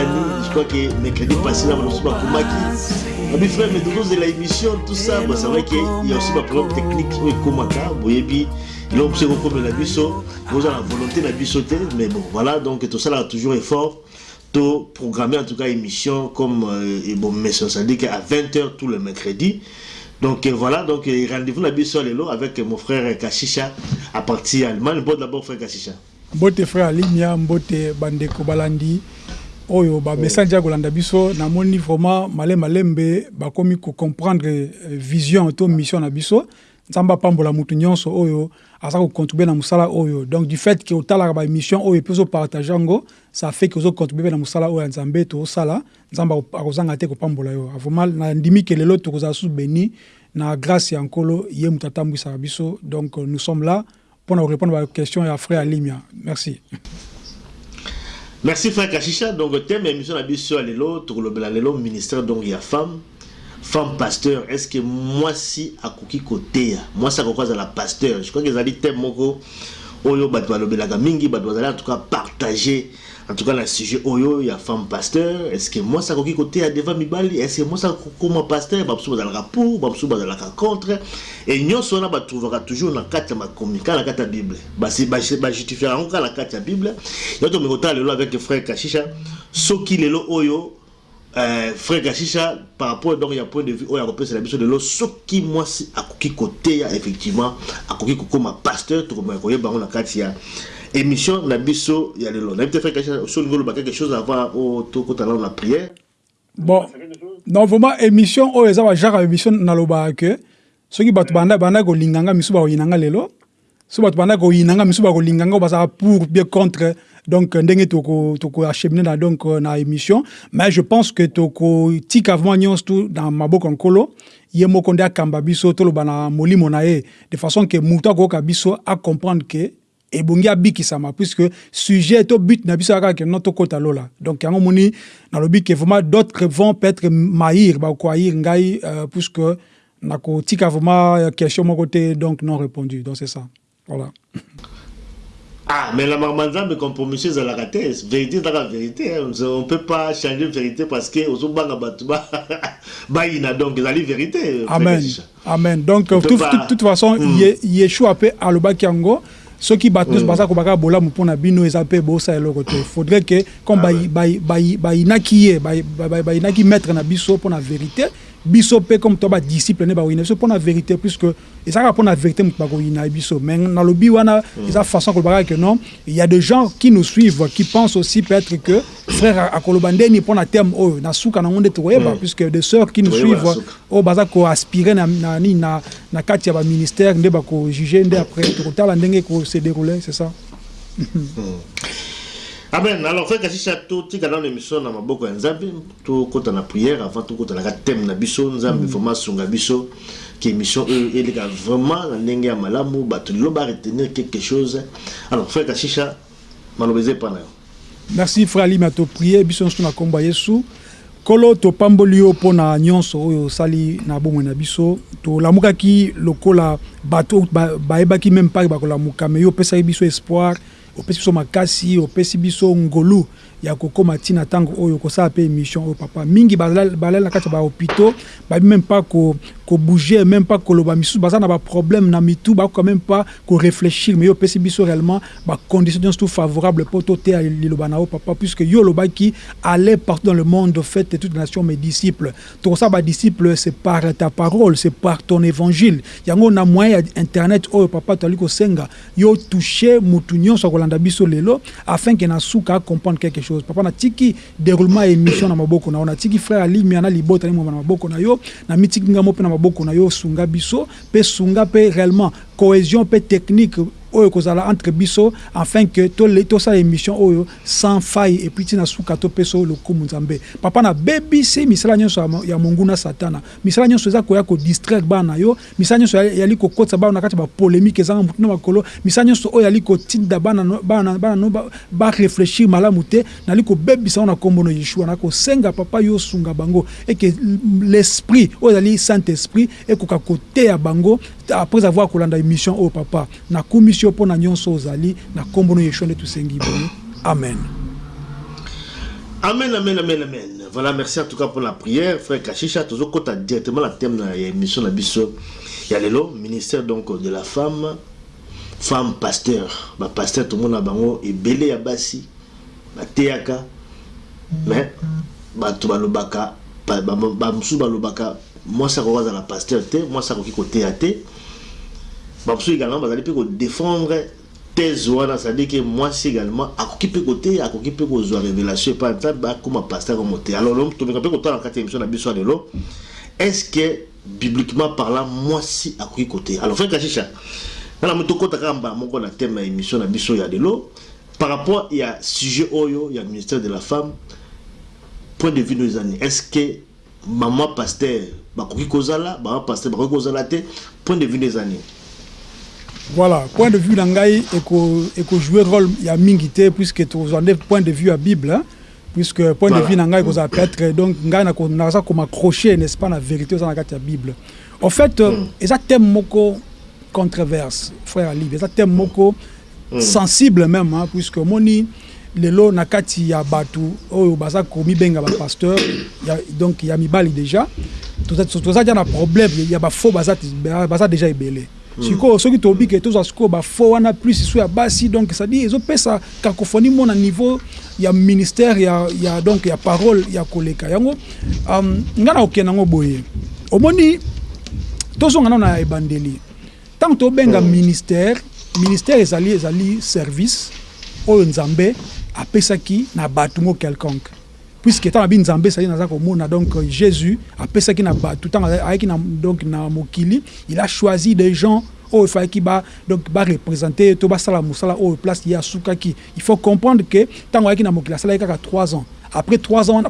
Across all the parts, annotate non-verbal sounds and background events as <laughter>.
Je crois que mercredi passé na banoso bakomaki abi frère mais tokozela émission tout ça c'est vrai que il y a aussi baproblème technique oyo ekomaka boyebi eloko biso ekokomela biso boza na volonté na biso te mais bon voilà donc tosalaka toujours effort to programmer en tout cas émission comme euh, bon mais ça dit qu'à 20h tout le mercredi donc euh, voilà, donc euh, rendez-vous la biso lelo avec euh, mon frère Kashisha à partir Allemagne. Bon d'abord frère Kashisha. mbote frère alimia mbote bandeko balandi oyo bamessage ya kolanda biso namoni vraiment malembe malembe bakomi kocomprendre euh, vision to mission na biso. Nzambe apambola motu nyonso oyo aza kocontribue na mosala oyo. Donc du fait ke otalaka baémission oyo mpe ozopartage yango ça fait ke ozocontribue mpe na mosala oyo ya nzambe tozosala nzambe ako- akozanga te kopambola yo. Vraiment nandimi ke lelo tokozala susu beni na grâce ya nkolo ye moto atambwisaka biso. Donc nous sommes là mpona korépondre baquestion ya frère alimia. Merci Merci frère Kashisha. Donc thème émission la biso lelo, tokolobela lelo ministère donc il y a femme femme pasteur est-ce que moi si akoki koteya moi ça kokwaza la pasteur je crois que ezali thème moko oyo bato balobelaka mingi bato bazali en tout cas partager en tout cas na sujet oyo ya femme pasteur. Est ce que moi ça akoki koteya devant mibali? Est ce que moi ça kokoma pasteur? Bamosusu bazalaka pour bamosusu bazalaka contre. Et nyonso wana batrouvaka toujours na kati ya makomi kaka na ya bible. Bajustifiaka yango kaka na kati ya bible. Yo tomengi kotala lelo avec frère kashisha soki lelo oyo euh, frère Kashisha par rapport donc il y a point de vue oyo akopesela biso lelo soki mwasi akoki koteya effectivement akoki kokoma pasteur tokomaka koyeba yango na kati ya émission na biso ya lelo nayebi te frère Kashisha so olingi oloba quelque chose avant o tokota nano na prière. Bon non vraiment émission oyo eza bagenre ya émission nalobaka ke soki bato banda banda kolinganga misu bakoyinanga lelo. So bato banda koyinanga misu bakolinganga oyo bazalaka pour bien contre donc ndenge toko toko acheminer na donc euh, na émission. Mais je pense que toko tika vraiment tu na maboko nkolo ye moko akamba biso toloba na molimo na ye. De façon ke moto akoyoka biso acomprendre ke ebongi abikisama puisque sujet to but na biso kaka ke no tokota lola. Donc yango moni nalobi ke vraiment d'autres vont peut-être maïr bakoayir ngai euh, puisque nakotika vraiment euh, question moko te donc non répondu. Donc c'est ça. Voilà ah mais la mamanzambe compromission ezalaka te vérité ezalaka vérité hein. on peut pas changer vérité parce que ozobanga bato <laughs> ba- bayina donc ezali vérité frère amen. Amen. Donc On peut toute pas- toute- toute façon Mm. Ye- yeshua mpe alobaki yango. Soki bato nyonso baza kobaka bolamu mpo na bino eza mpe bosala eloko te. Faudrait que comme Ah bayi- bayi- bayi- bayinaki ye bayi- bayi- bayinaki maître na biso mpo na vérité biso mpe comme to badisciple nde bakoyina biso mpo na vérité puisque ezalaka mpo na vérité moto bakoyina ye biso mais nalobi wana eza façon kolobaka ke non? Il y a des gens qui nous suivent qui pensent aussi peut-être que frère akoloba ndeni mpo na terme oyo na suka nango nde tokoyeba Mm. puisque des sœurs qui nous Tokoyeba na suivent suka. oyo baza koaspire na, na, nini na, na kati ya baministère nde bakojuge nde après tokotala ndenge ekose déroule c'est ça amen. Alors frère kashisha totika nano émission na maboko ya nzambe tokota na prière avant tokotanaka thème na biso nzambe vraiment asunga biso ke émission oyo eleka vraiment na ndenge ya malamu bato lelo baretenir quelque chose. Alors frère kashisha maloba eza epa na yo merci frère biso nyonso na nkombo ya yesu. Kolo topamboli yo mpo na nyonso oyo osali na bomoi na biso. Tolamukaki lokola bato ba- bayebaki meme mpaki bakolamuka me yo opesaki biso espoir opesi biso makasi opesi biso ngolu ya kokóma ntina ntango oyo kosala mpe émission oyo papa. Mingi balali na kati ya bahôpitaux bayebi même pas ko- kobouge même pas koloba misusu baza na baproblème na mitu bakoka même pas koréfléchir mais yo opesi biso réellement bacondition nyonso tout favorable mpo toteya liloba na papa puisque yo olobaki aller partout dans le monde faites toutes les nations mes disciples. Tokosala badisciple c'est par ta parole c'est par ton évangile. Yango na moyen internet oyo papa toali kosenga yo touche motu nyonso akolanda biso lelo afin ke na suka acomprendre quelque chose. Papa natiki déroulement ya émission na maboko na yo natiki frère alimia na libota nimoma na maboko na yo na mitiki ngamo mpe na maboko na yo sunga biso mpe sunga mpe réellement cohésion mpe technique oyo kozala entre biso afin que tosala émission oyo sans faille et puis ntina suka topesa oyo lokumu nzambe. Papa nabebisi misala nyonso ya monguna satana. Misala nyonso eza koya kodistraire bana na yo. Misala nyonso yali kokotisa bana na kati ya bapolémike ezanga motu na makolo. Misala nyonso oyo yali kotinda bana no barefléchir malamu te. Nali kobebisa ngo na nkombo no yeshua. Na kosenga papa yo osunga bango. Eke l'esprit oyo ezali saint esprit ekoka koteya bango après avoir kolanda émission oyo papa nakumisi yo mpo na nyonso ozali na nkombo no yeshua nde tosengi amen Amen, amen, amen, amen. Voilà, merci en tout cas pour la prière. Frère Kachicha, toujours quand directement la thème de l'émission de Bisso. Il y a le ministère donc de la femme, femme pasteur. Bah, pasteur, tout le monde a bango, et belé à bassi, bah, théaka. Mais, bah, tout le baka, bah, bah, moi ça croise à la pasteur, moi ça croise côté à msou également, bah, allez défendre thèse wana c'est-à-dire que mwasi également akoki mpe koteya akoki mpe kozwa révélation epai nzambe akóma pasteur omo te alors tobeka mpe kotala na kati ya émission na biso ya lelo est ce que bibliquement parlant mwasi akoki koteya alors frère kashisha wana mo tokɔta kaka mbala moko na thème ya émission na biso ya lelo par rapport ya sujet oyo ya ministère de la femme. Point de vue no ezani est ce que mama pasteur bakoki kozala mama pasteur bakoki kozala te point de vue no ezani voilà point de vue na ngai ekojouer rôle ya mingi te puisque tozwande point de vue ya bible hein? puisque point voilà. de vue na ngai ekozala peut-être donc ngai naza komaccroche n'est-ce pas na vérité oza na kati ya bible en fait mm. eza thème moko controverse frère alive eza thème moko mm. sensible même hein, puisque omoni lelo na kati ya bato oyo baza komibenga bapasteur donc ya mibali déjà toza dia na problème ya bafaux baza déjà ebele sikoyo soki toyebi ke tozwa sikoyo bafo wana plus so ya basi donc cestadire ezopesa cacophonie mo na niveau ya ministère ya, ya donc ya parole ya koleka. Yango um, ngai na kokende yango boye omoni tozonga nano na ebandeli. Ntango tobenga mm. ministère ministère ezali ezali service oyo nzambe apesaki na bato mo quelconque puisque ntango abi nzambe ezali naza komona. Donc jésus apesaki na bato ntango ayaki na, donc na mokili. Il a choisi des gens oyo efalaki ba donc bareprésente to basala mosala oyo place ye asukaki il faut comprendre que ntango ayaki na mokili asalaki kaka 3 ans. Après 3 ans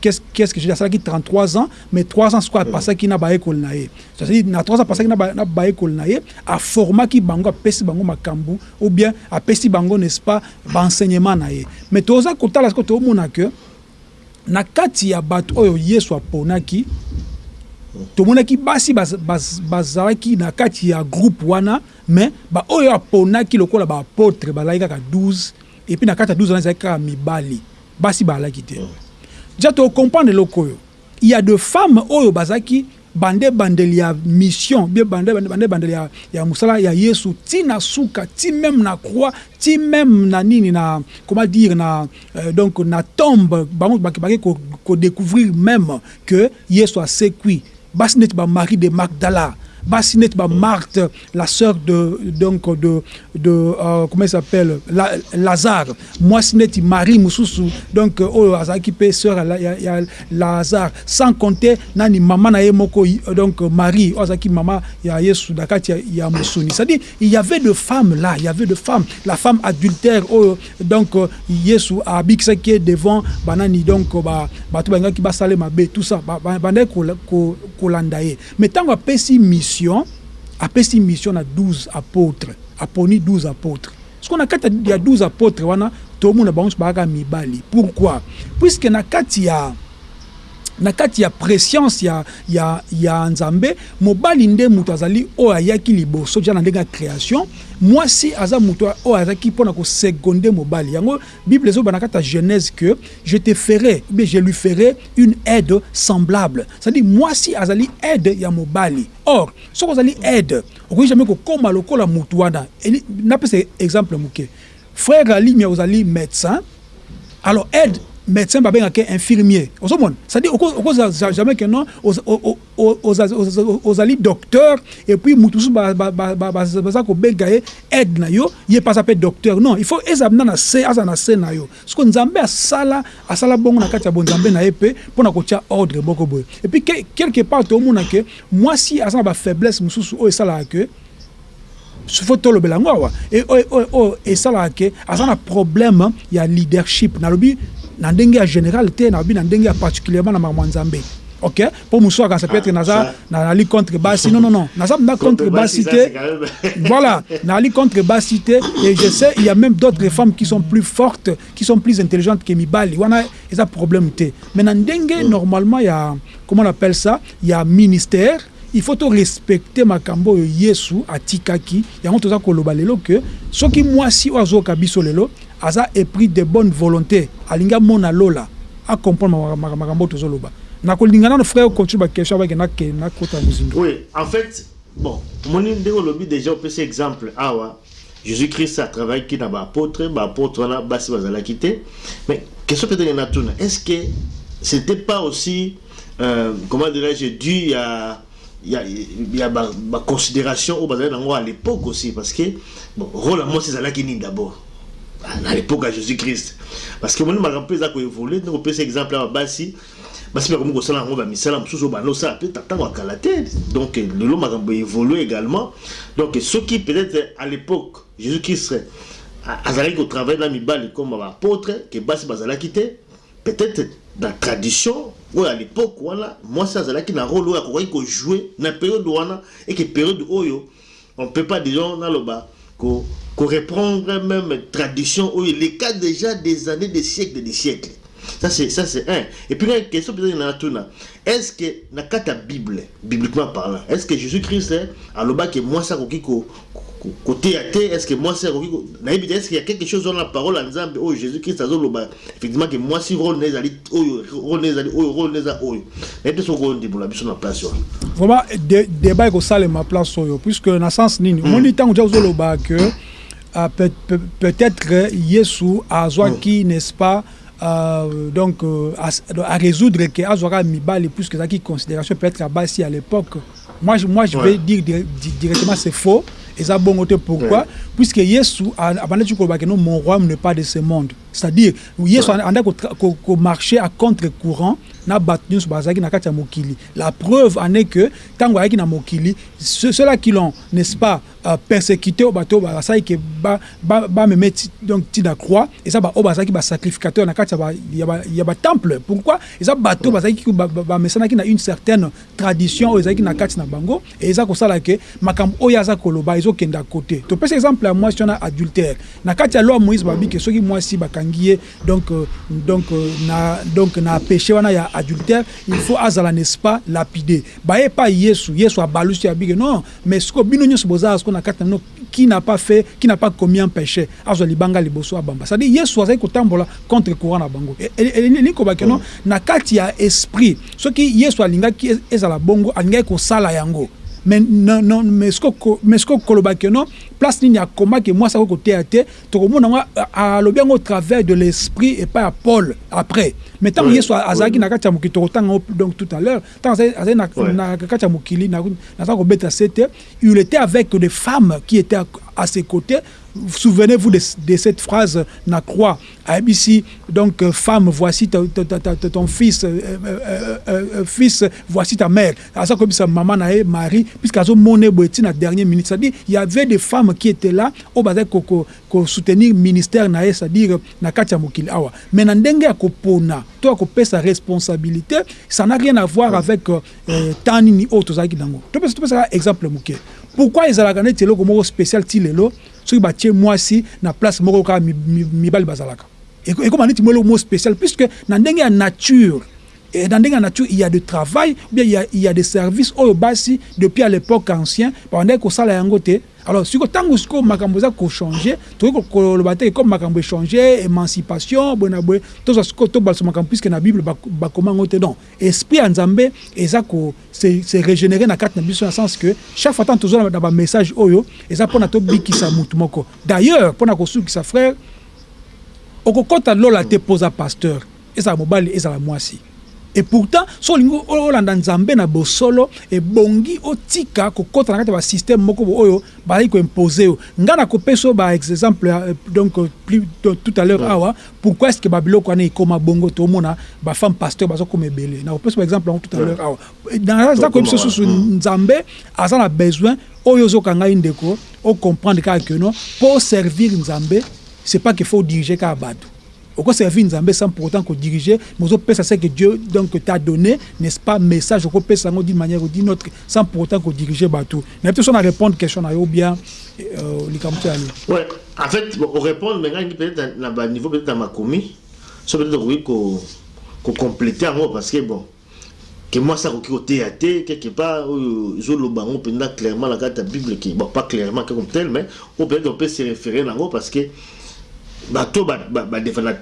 qu'est-ce qu'est-ce que je dis asalaki 33 ans mais 3 ans sikoyo apasaki na baekoli na ye c'est-à-dire na 3 ans apasaki na baekoli na ye aformaki bango apesi bango makambo ou bien apesi bango n'est-ce pas baenseignement na ye mais toza kotala sikoyo toomona que na kati ya bato oyo yesu aponaki tomonaki basi bazalaki na kati ya groupe wana me baoyo aponaki lokola baapotre bazalaki kaka 12 epuis na kati ya 12 wana ezalaki kaka mibali. Basi bazalaki te. Ja tocomprendre eloko oyo il y a de femmes oyo bazalaki bande bandeli ya mission bien bande bande bandeli ya, ya mosala ya yesu ti na suka ti même na croix ti même na nini na comment dire na euh, donc na tombe bango baki kodécouvrir même que yesu asekwi basi neti bamari de magdala basi neti bamarte la sœur de donc de euh, comment il s'appelle la, lazare mwasi neti marie mosusu donc oyo azalaki mpe sœur lazare sans compter nani mama na moko donc marie oyo azalaki mama ya yesu na kati ya, mosuni c'est-à-dire il y avait de femmes là il y avait de femmes la femme adultère oyo donc yesu abikisaki ye devant banani donc bato ba, balingaki basale mabe tout ça bandaki kolanda ye mais ntango apesi mission mission apesi mission na 12 apôtres aponi 12 apôtres. Ce qu'on a kati ya 12 apôtres wana tomona bango bakaka mibali. Pourquoi? Puisque na kati ya na kati ya prescience ya, ya, ya nzambe mobali nde moto azali oyo ayaki liboso ja na ndenge ya création mwasi aza moto oyo azalaki mpona koseconde mobali. Yango bible ezoba na kati ya genèse que je te ferai bien je lui ferai une aide semblable. C'est-à-dire mwasi azali aide ya mobali. Or soki ozali aide okoki jamais kokóma lokola motu wana. Napesa exemple moke. Frère alimia ozali médecin. Alors aide médecin babengaka infirmier ozomona c'est-à-dire okoza jamais ke non ozali docteur et puis mutu mosusu baza kobenga ye aide na yo ye mpe aza mpe docteur non il faut eza na na se aza na se na yo siko nzambe asala asala bongo na kati ya bonzambe na ye mpe mpona kotia ordre moko boye et puis quelque part tomona ke mwasi aza na bafaiblesse mosusu oyo esalaka ke fo tolobela yango awa E- oyo esalaka ke aza na problème ya leadership nalobi na ndenge ya général te nalobi na ndenge ya particulièrement na makambo ya nzambe ok mpo mosu akanisa peut-être Ah, naza ça- nazali contre basi non non non naza <laughs> na contre basi te voilà, Nali contre Bassité, et je sais, il y a même d'autres femmes qui sont plus fortes, qui sont plus intelligentes que Mibali. Il y a un problème. té. Mais dans Dengue, normalement, il y a, comment on appelle ça, il y a ministère. Il faut tout respecter Makambo Yesu à Tikaki. Il y a un autre koloba lelo que, ce qui moi si oiseau kabiso lelo, aza épris de bonne volonté. Alinga mona lola, à comprendre Makambo tozoloba. nakolingana no frère continue bakestion abake nakota mozindo Oui, en fait, bon, mon ndeko lobi déjà cet exemple awa. Jésus-Christ a travaillé qui n'a pas apôtre, bah apôtre on a basi bazala quitté. Mais question peut-être na tuna, est-ce que c'était pas aussi euh, comment dirais-je dû à il y a, y a ma, ma considération au nango à l'époque aussi parce que bon rôle à moi c'est zala qui ni d'abord à l'époque à Jésus-Christ parce que mon eza ko évoluer donc on peut exemple à basi basi bakomi kosala yango bamisala mosusu oyo banda osala mpe ntango akala te donc lelo makambo évolue également donc soki peut-être à l'époque jésus christ a- azalaki kotravaille na mibali comme baapôtre ke basi bazalaki te peut-être na tradition oyo à l'époque wana mwasi azalaki na rôle oyo akokaki kojoue na période wana eke période oyo on peut pas disons naloba ko ko reprendre même tradition oyo les cas déjà des années des siècles des siècles. Ça c'est ça c'est un. Et puis une question peut-être est-ce que na kata bible bibliquement parlant est-ce que Jésus-Christ alobaki moi ça koki ko ko- côté à terre est-ce que moi c'est ko- est-ce qu'il y a quelque chose dans la parole en Nzambe oyo Jésus-Christ azoloba effectivement que moi si rôle nezali oyo rôle nezali oyo rôle neza oyo nayebi te soki ondimbola biso na place vraiment dé- débat ekosalema place oyo puisque na sens nini omoni ntango tia kozoloba que euh, peut- peut- peut-être yesu azwaki n'est-ce pas euh, donc euh, à, à résoudre que azwaka mibali puisque ezalaki considération peut-être à basi à l'époque. Moi je, moi je vais dire di- di- directement c'est faux. Eza bongo te pourquoi? Ouais. puisque yesu a- abandaki kolobaki no mon royaume n'est pas de ce monde. C'est-à-dire yesu Ouais. andaki komarche à contre-courant na bato nyonso bazalaki na kati ya mokili. La preuve en est que ntango ayaki na mokili ceux- ceux-là qui l'ont n'est-ce pas euh, persécuté oyo bato oyo basalaki ke ba- ba- bameme ti- donc ti na croix eza baoyo bazalaki basacrificateur na kati ya ba- ya ba- ya batemple pourquoi? Eza bato oyo bazalaki ku- ba- ba- bamesanaki na une certaine tradition oyo ezalaki na kati na bango e eza kosala ke makambo oyo aza koloba ezokenda kote topesa exemple ya mwasi wana adultère na kati ya loi moïse babi ke soki mwasi bakangi ye donc, euh, donc, euh, na, donc na péché wana ya adultère il faut azala n'est-ce pas lapidé. Baye pa yesu. Yesu abalusi abike non. Mais siko bino nyonso bozala siko na kati na bino qui n'a pas fait qui n'a pas commis un péché azwa libanga liboso abamba c'est-à-dire yesu azali kotambola contre courant na bango. Elingi kobake no na kati ya esprit soki yesu alingaki ezala bongo alingaki kosala yango mais non, non, mais ce que mais ce que kolobaki no place nini akomaki mwasi akoki koteya te tokomona yango a- alobi yango au travers de l'esprit epai ya paul après mais yesu azalaki ouais. na kati ya mokili tokotanga yango donc tout à l'heure azali- azali na- Ouais. na kati ya mokili na- naza kobeta se te il était avec des femmes qui étaient à, à ses côtés souvenez-vous de, de cette phrase na croix ayebisi donc euh, femme voici ta, ta, ta, ton fils euh, euh, euh, euh, fils voici ta mère. Aza koyebisa mama na ye marie puisque azomona boye ti na dernière minute c'est-à-dire il y avait des femmes qui étaient là oyo bazali kosoutenir ministère na ye c'est-à-dire na kati ya mokili. Awa. Mais na ndenge ya kopona to ya kopesa responsabilité ça n'a rien à voir avec euh, euh, temps nini oyo tozalaki nango. Topesa topesaka exemple moke. Pourquoi ezalaka neti eloko moko spécial ti lelo? Soki batie mwasi na place moko kaka mi- mi- mibali bazalaka. Eko- ekoma neti mo eloko moko spécial puisque na ndenge ya nature et dans ndenge ya nature il y a de travail ou bien il y a, il y a des services oyo basi depuis à l'époque ancien babandaki kosala yango te alors siko ntango sikoyo makambo eza kochange tokoki ko- koloba te comme makambo echange émancipation boye na boye tozwa sikoyo tobalisa makambo puisque na bible bak- bakoma yango te. Non esprit ya nzambe eza se régénérer na kati na biso na sens que chaque fois ntango tozwa na bamessage oyo eza mpona tobikisa mutu moko. D'ailleurs mpona kosukisa frère okokɔta lola te poza pasteur ezala mobali ezala mwasi et pourtant so olingi olanda nzambe na bosolo ebongi otika kokɔta na kati ya basystème moko oyo bazali koimpose yo. Nga na kopesa ba exemple euh, donc euh, plus tout à l'heure awa pourquoi est ce que babiloko wana ekóma bongo tomona bafemme pasteur bazokoma ebele? Na kopesa ba exemple yango tout à l'heure awa. Naza koyebisa susu nzambe aza na besoin oyo ozoka ngai ndeko ocomprendre kaka ke no mpo servir nzambe c'est pas qu'il faut diriger kaka bato oko servir nzambe sans pour autant kodiriger mais ozopesa ce que dieu donc t'a donné n'est-ce pas message okopesa yango d'une manière ou d'une autre sans pour autant kodiriger bato na peut so na répondre question ou bien euh, yali Ouais, en fait, on répond maintenant peut-être à niveau peut-être à ma commis. Ça peut-être oui qu'on qu'on complète en gros parce que bon, que moi ça qui au théâtre quelque part je le bango pendant clairement la carte Bible qui bon pas clairement comme tel mais on peut on peut se référer gros parce que bato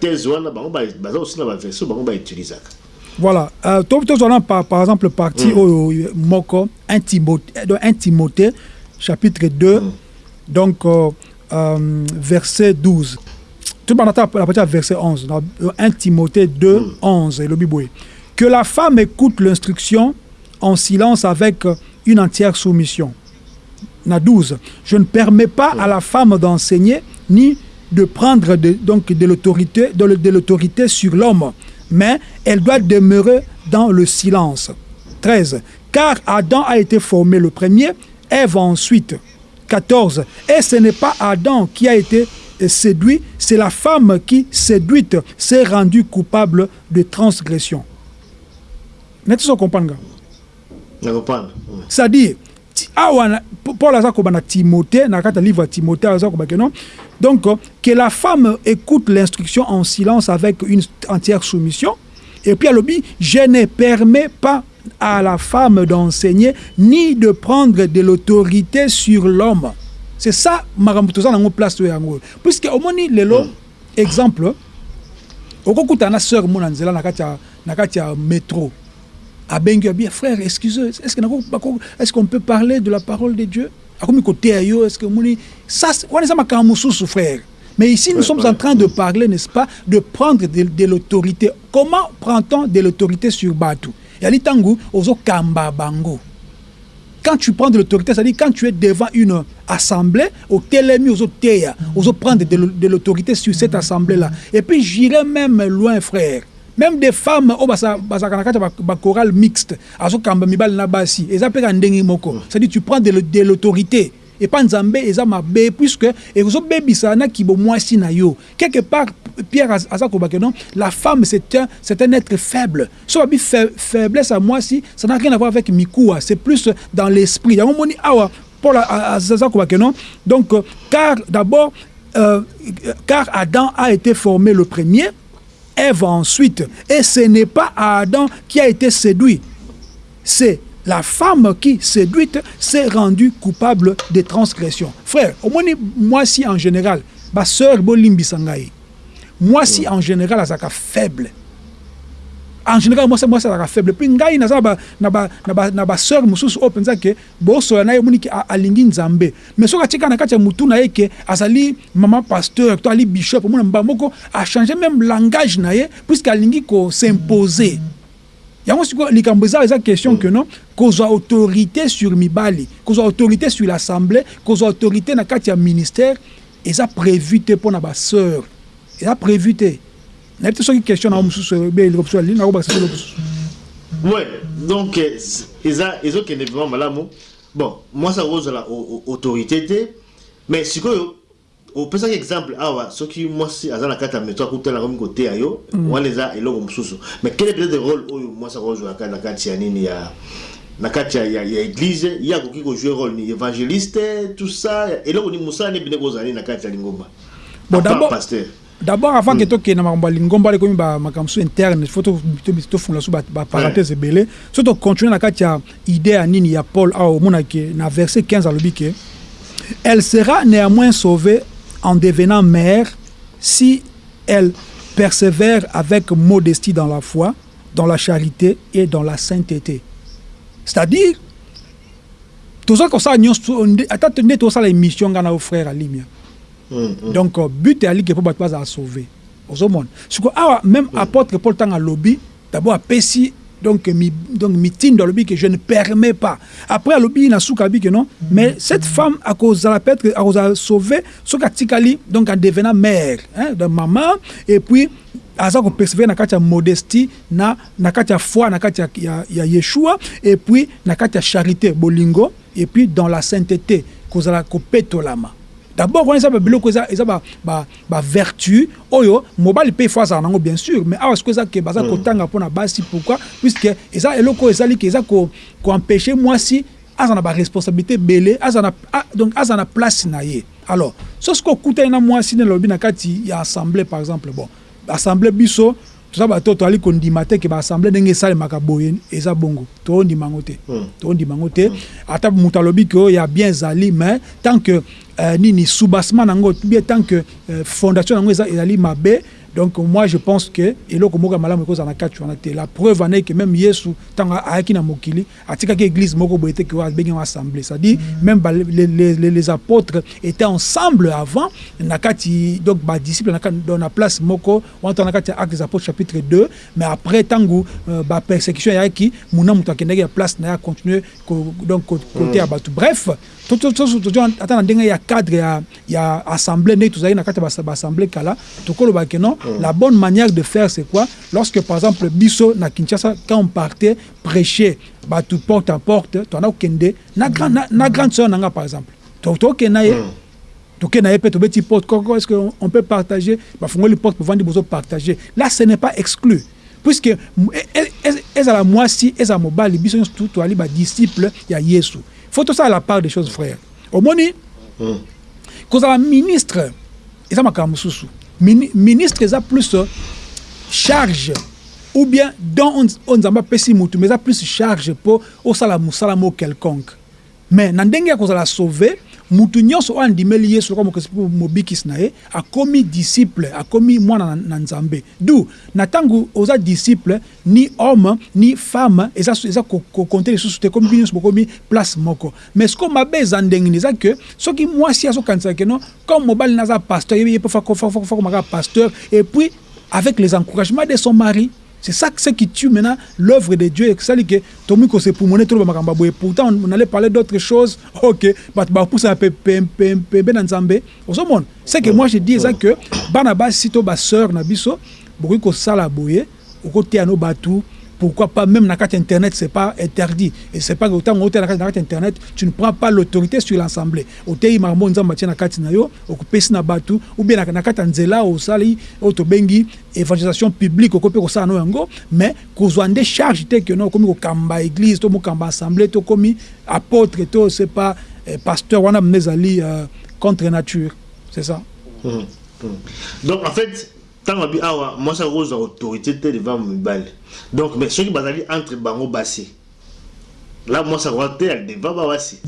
thèse wana bango aussi na bango. Voilà. Euh, par, par exemple partie oyo moko 1 Timothée, donc 1 Timothée chapitre 2 donc euh, euh, verset 12 tout le monde la partie à verset 11 dans 1 Timothée 2 11 et le Bible que la femme écoute l'instruction en silence avec euh, une entière soumission. Na 12. Je ne permets pas à la femme d'enseigner ni de prendre de, donc de l'autorité de, l'autorité sur l'homme, mais elle doit demeurer dans le silence. 13. Car Adam a été formé le premier, Ève ensuite. 14. Et ce n'est pas Adam qui a été euh, séduit, c'est la femme qui, séduite, s'est rendue coupable de transgression. N'est-ce pas comprendre? c'est-à-dire ti- awa paul aza koba na timothée na kati ya livre timothée aza non donc que la femme écoute l'instruction en silence avec une entière soumission. Et puis alobi je ne permets pas à la femme d'enseigner ni de prendre de l'autorité sur l'homme. C'est ça makambo toza nango place oyo yango. Puisque omoni lelo exemple okokutana na sœur mo na nzela na kati ya- na kati ya métro abengi bien frère excusez est-ce qu'on peut parler de la parole de Dieu? Est-ce que ça frère mais ici nous Ouais, sommes ouais. en train de parler n'est-ce pas de prendre de, de l'autorité comment prend-on de l'autorité sur bango quand tu prends de l'autorité, c'est-à-dire quand tu es devant une assemblée, au télémi, aux aux prendre de l'autorité sur cette assemblée-là. Et puis j'irai même loin, frère. Même des femmes, oh, basa, basa, kanakata, ba, chorale mixte, azo kamba mibal na basi, eza pe ka ndenge moko. C'est-à-dire tu prends de, de l'autorité. Et pas nzambe, eza mabe, puisque, vous bebisa na kibo mwasi na yo. Quelque part, Pierre Az- aza kobake non, la femme c'est un, c'est un être faible. So babi fa- faiblesse à moi si, ça n'a rien à voir avec Mikoua, c'est plus dans l'esprit. Yango moni awa Paul aza kobake non? Donc euh, car d'abord euh, car Adam a été formé le premier, Ève ensuite, et ce n'est pas Adam qui a été séduit. C'est la femme qui, séduite, s'est rendue coupable de transgression. Frère, au moins, moi si en général, ma soeur Bolimbi Sangaï, moi si en général, azaka faible. En général, c'est moi, ça faible. Puis, ngai, naza na ba, na ba, na ba sœur mususu o penza ke boso na ye moni ki a- alingi nzambe. Mais soka tika na kati ya mutu na ye ke azali maman pasteur, to ali bishop, mona mbamoko a changé même langage na ye puisque alingi ko s'imposer. yango sikoyo likambo eza eza question que non kozwa autorité sur mibali kozwa autorité sur l'assemblée kozwa autorité na kati ya ministère eza prévu te mpo na basœur eza prévu te nayebi te soki question na yo mosusu ebeloko mosusu alini nakobakisa solo mosusu Ouais, donc c- eza ezokende vraiment malamu. Bon moi ça kozala au- au- autorité te mais sikoyo opesaki exemple awa soki mwasi aza na kati ya meto akutana komi koteya yo wana eza eloko mosusu. Mais quel est peut-être rôle oyo mwasi akozwaka na kati ya nini ya na kati ya, église? Ye akoki kojouer rôle ni évangéliste tout ça? Eloko ni mosala ni bine kozala nini na kati ya lingomba? Bon, d'abord- pasteur d'abord avant ke tokende na makambo ya lingomba ale komi bamakambo so interne fo tofungola so baparenthèse ebele so tocontinue na kati ya idée ya nini ya paul awa omonake na verset 15 alobi ke elle sera néanmoins sauvée en devenant mère si elle persévère avec modestie dans la foi, dans la charité et dans la sainteté. C'est-à-dire, toza kosala nyonso ata nde tosala émission nga na yo frère alimia Mm, mm. Donc euh, but eyaliki mpo bato bazala sauve ozomona siko awa même apôtre paul ntango alobi d'abord apesi donc mi donc mitinda alobi que je ne permets pas. Après alobi na suka abi que non. Mais cette femme akozala peut-être akozala sauver soki atikali donc en devenant mère hein, de maman et puis aza kopersévere na kati ya modestie na, na kati ya foi na kati ya, ya, ya yeshua et puis na kati ya charité bolingo et puis dans la sainteté kozala kopetolama d'abord wana eza babiloko eza bavertu oyo mobali mpe ifo azala nango bien sûr. Mais awa sikoyo eza ke baza kotanga mpona basi pourquoi? Puisque eza eloko oyo ezali ke eza koempêche mwasi aza na baresponsabilité ebele donc aza na place na ye. Alors so sikoyo okutani na mwasi nelobi na kati ya assemblée par exemple bon. Assemblée biso toza bato toali kondima te ke baassemblée ndenge esalemaka boye eza bongo. Toondima yango te toondima yango te ata moto alobi ke oyo ya bien ezali mais tant que euh, nini soubassement nango bien tant que euh, fondation nango ezali mabe donc moi je pense que eloko moko ya malamu ekozala na kati wana te. La preuve wana ke même yesu ntango ayaki na mokili atikaki église moko boye te ke abengi yango assemblée. C'est-à-dire même ba, les, les, les, les apôtres étaient ensemble avant na kati donc badisciple na, dans na place moko wana na kati ya actes des apôtres chapitre 2 mais après ntango euh, bapersécution eyaki muna moto akendaki ya place na ye acontinue donc côté ya bato. Bref ata na ndenge ya cadre ya, ya assemblée ndenge tozalaki na kati ya baassemblée kala tokolobaki non la bonne manière de faire c'est quoi lorsque par exemple biso na kinshasa quand on partait prêcher bato porte à porte tona okende na, grand, na, na grande sœur nanga par exemple tokenda ye tokenda ye mpe tobeti porte koko est ce que on, on peut partager bafungoli porte povandi bozo partager là ce n'est pas exclu puisque ezala mwasi ezala mobali biso nyonso toali badisciple ya yesu faut tosala la part des choses frère. Omoni kozala ministre eza makambo mosusu ministre eza plus charge ou bien don oyo nzambe apesi mutu mais eza plus charge mpo osala mosala moko quelconque. Mais na ndenge ya kozala sauve mutu nyonso oyo andimeli yesu lokola mpo mobikisi na ye akomi disciple akomi mwana na, nzambe du na ntango oza disciple ni homme ni femme eza, eza kokonte lisusu te komi bino nyonso bokomi place moko mais sikoyo mabe eza ndenge nini eza ke soki mwasi azokanisaka keno comme mobali naza pasteur ye mpo fakomaka pasteur et puis avec les encouragements de son mari C'est ça ce qui tue maintenant l'œuvre de Dieu. C'est ça que Tomi ko se poumoner trop makamba boye. Pourtant on allait parler d'autres choses. <laughs> OK, bah bah pour ça pe pe pe pe ben nzambe. Au monde. C'est que moi je dis ça que bana ba sito ba sœur na biso beaucoup ko sala boye. Au côté à nos batou pourquoi pas même dans internet c'est pas interdit et c'est pas autant au dans internet tu ne prends pas l'autorité sur l'assemblée otei marmo nzamba tia na kati na yo na batu ou bien na kati nzela osali otobengi évangélisation publique okope kosala no yango mais kozwa nde charge te que no komi kokamba église to mokamba assemblée to komi apôtre to c'est pas eh, pasteur wana mnezali euh, contre nature c'est ça mmh, mmh. donc en fait ntango abi awa mwasi akozwa autorité te devant mibali donc mais soki bazali entre bango basi là mwasi akoka te devant bawasi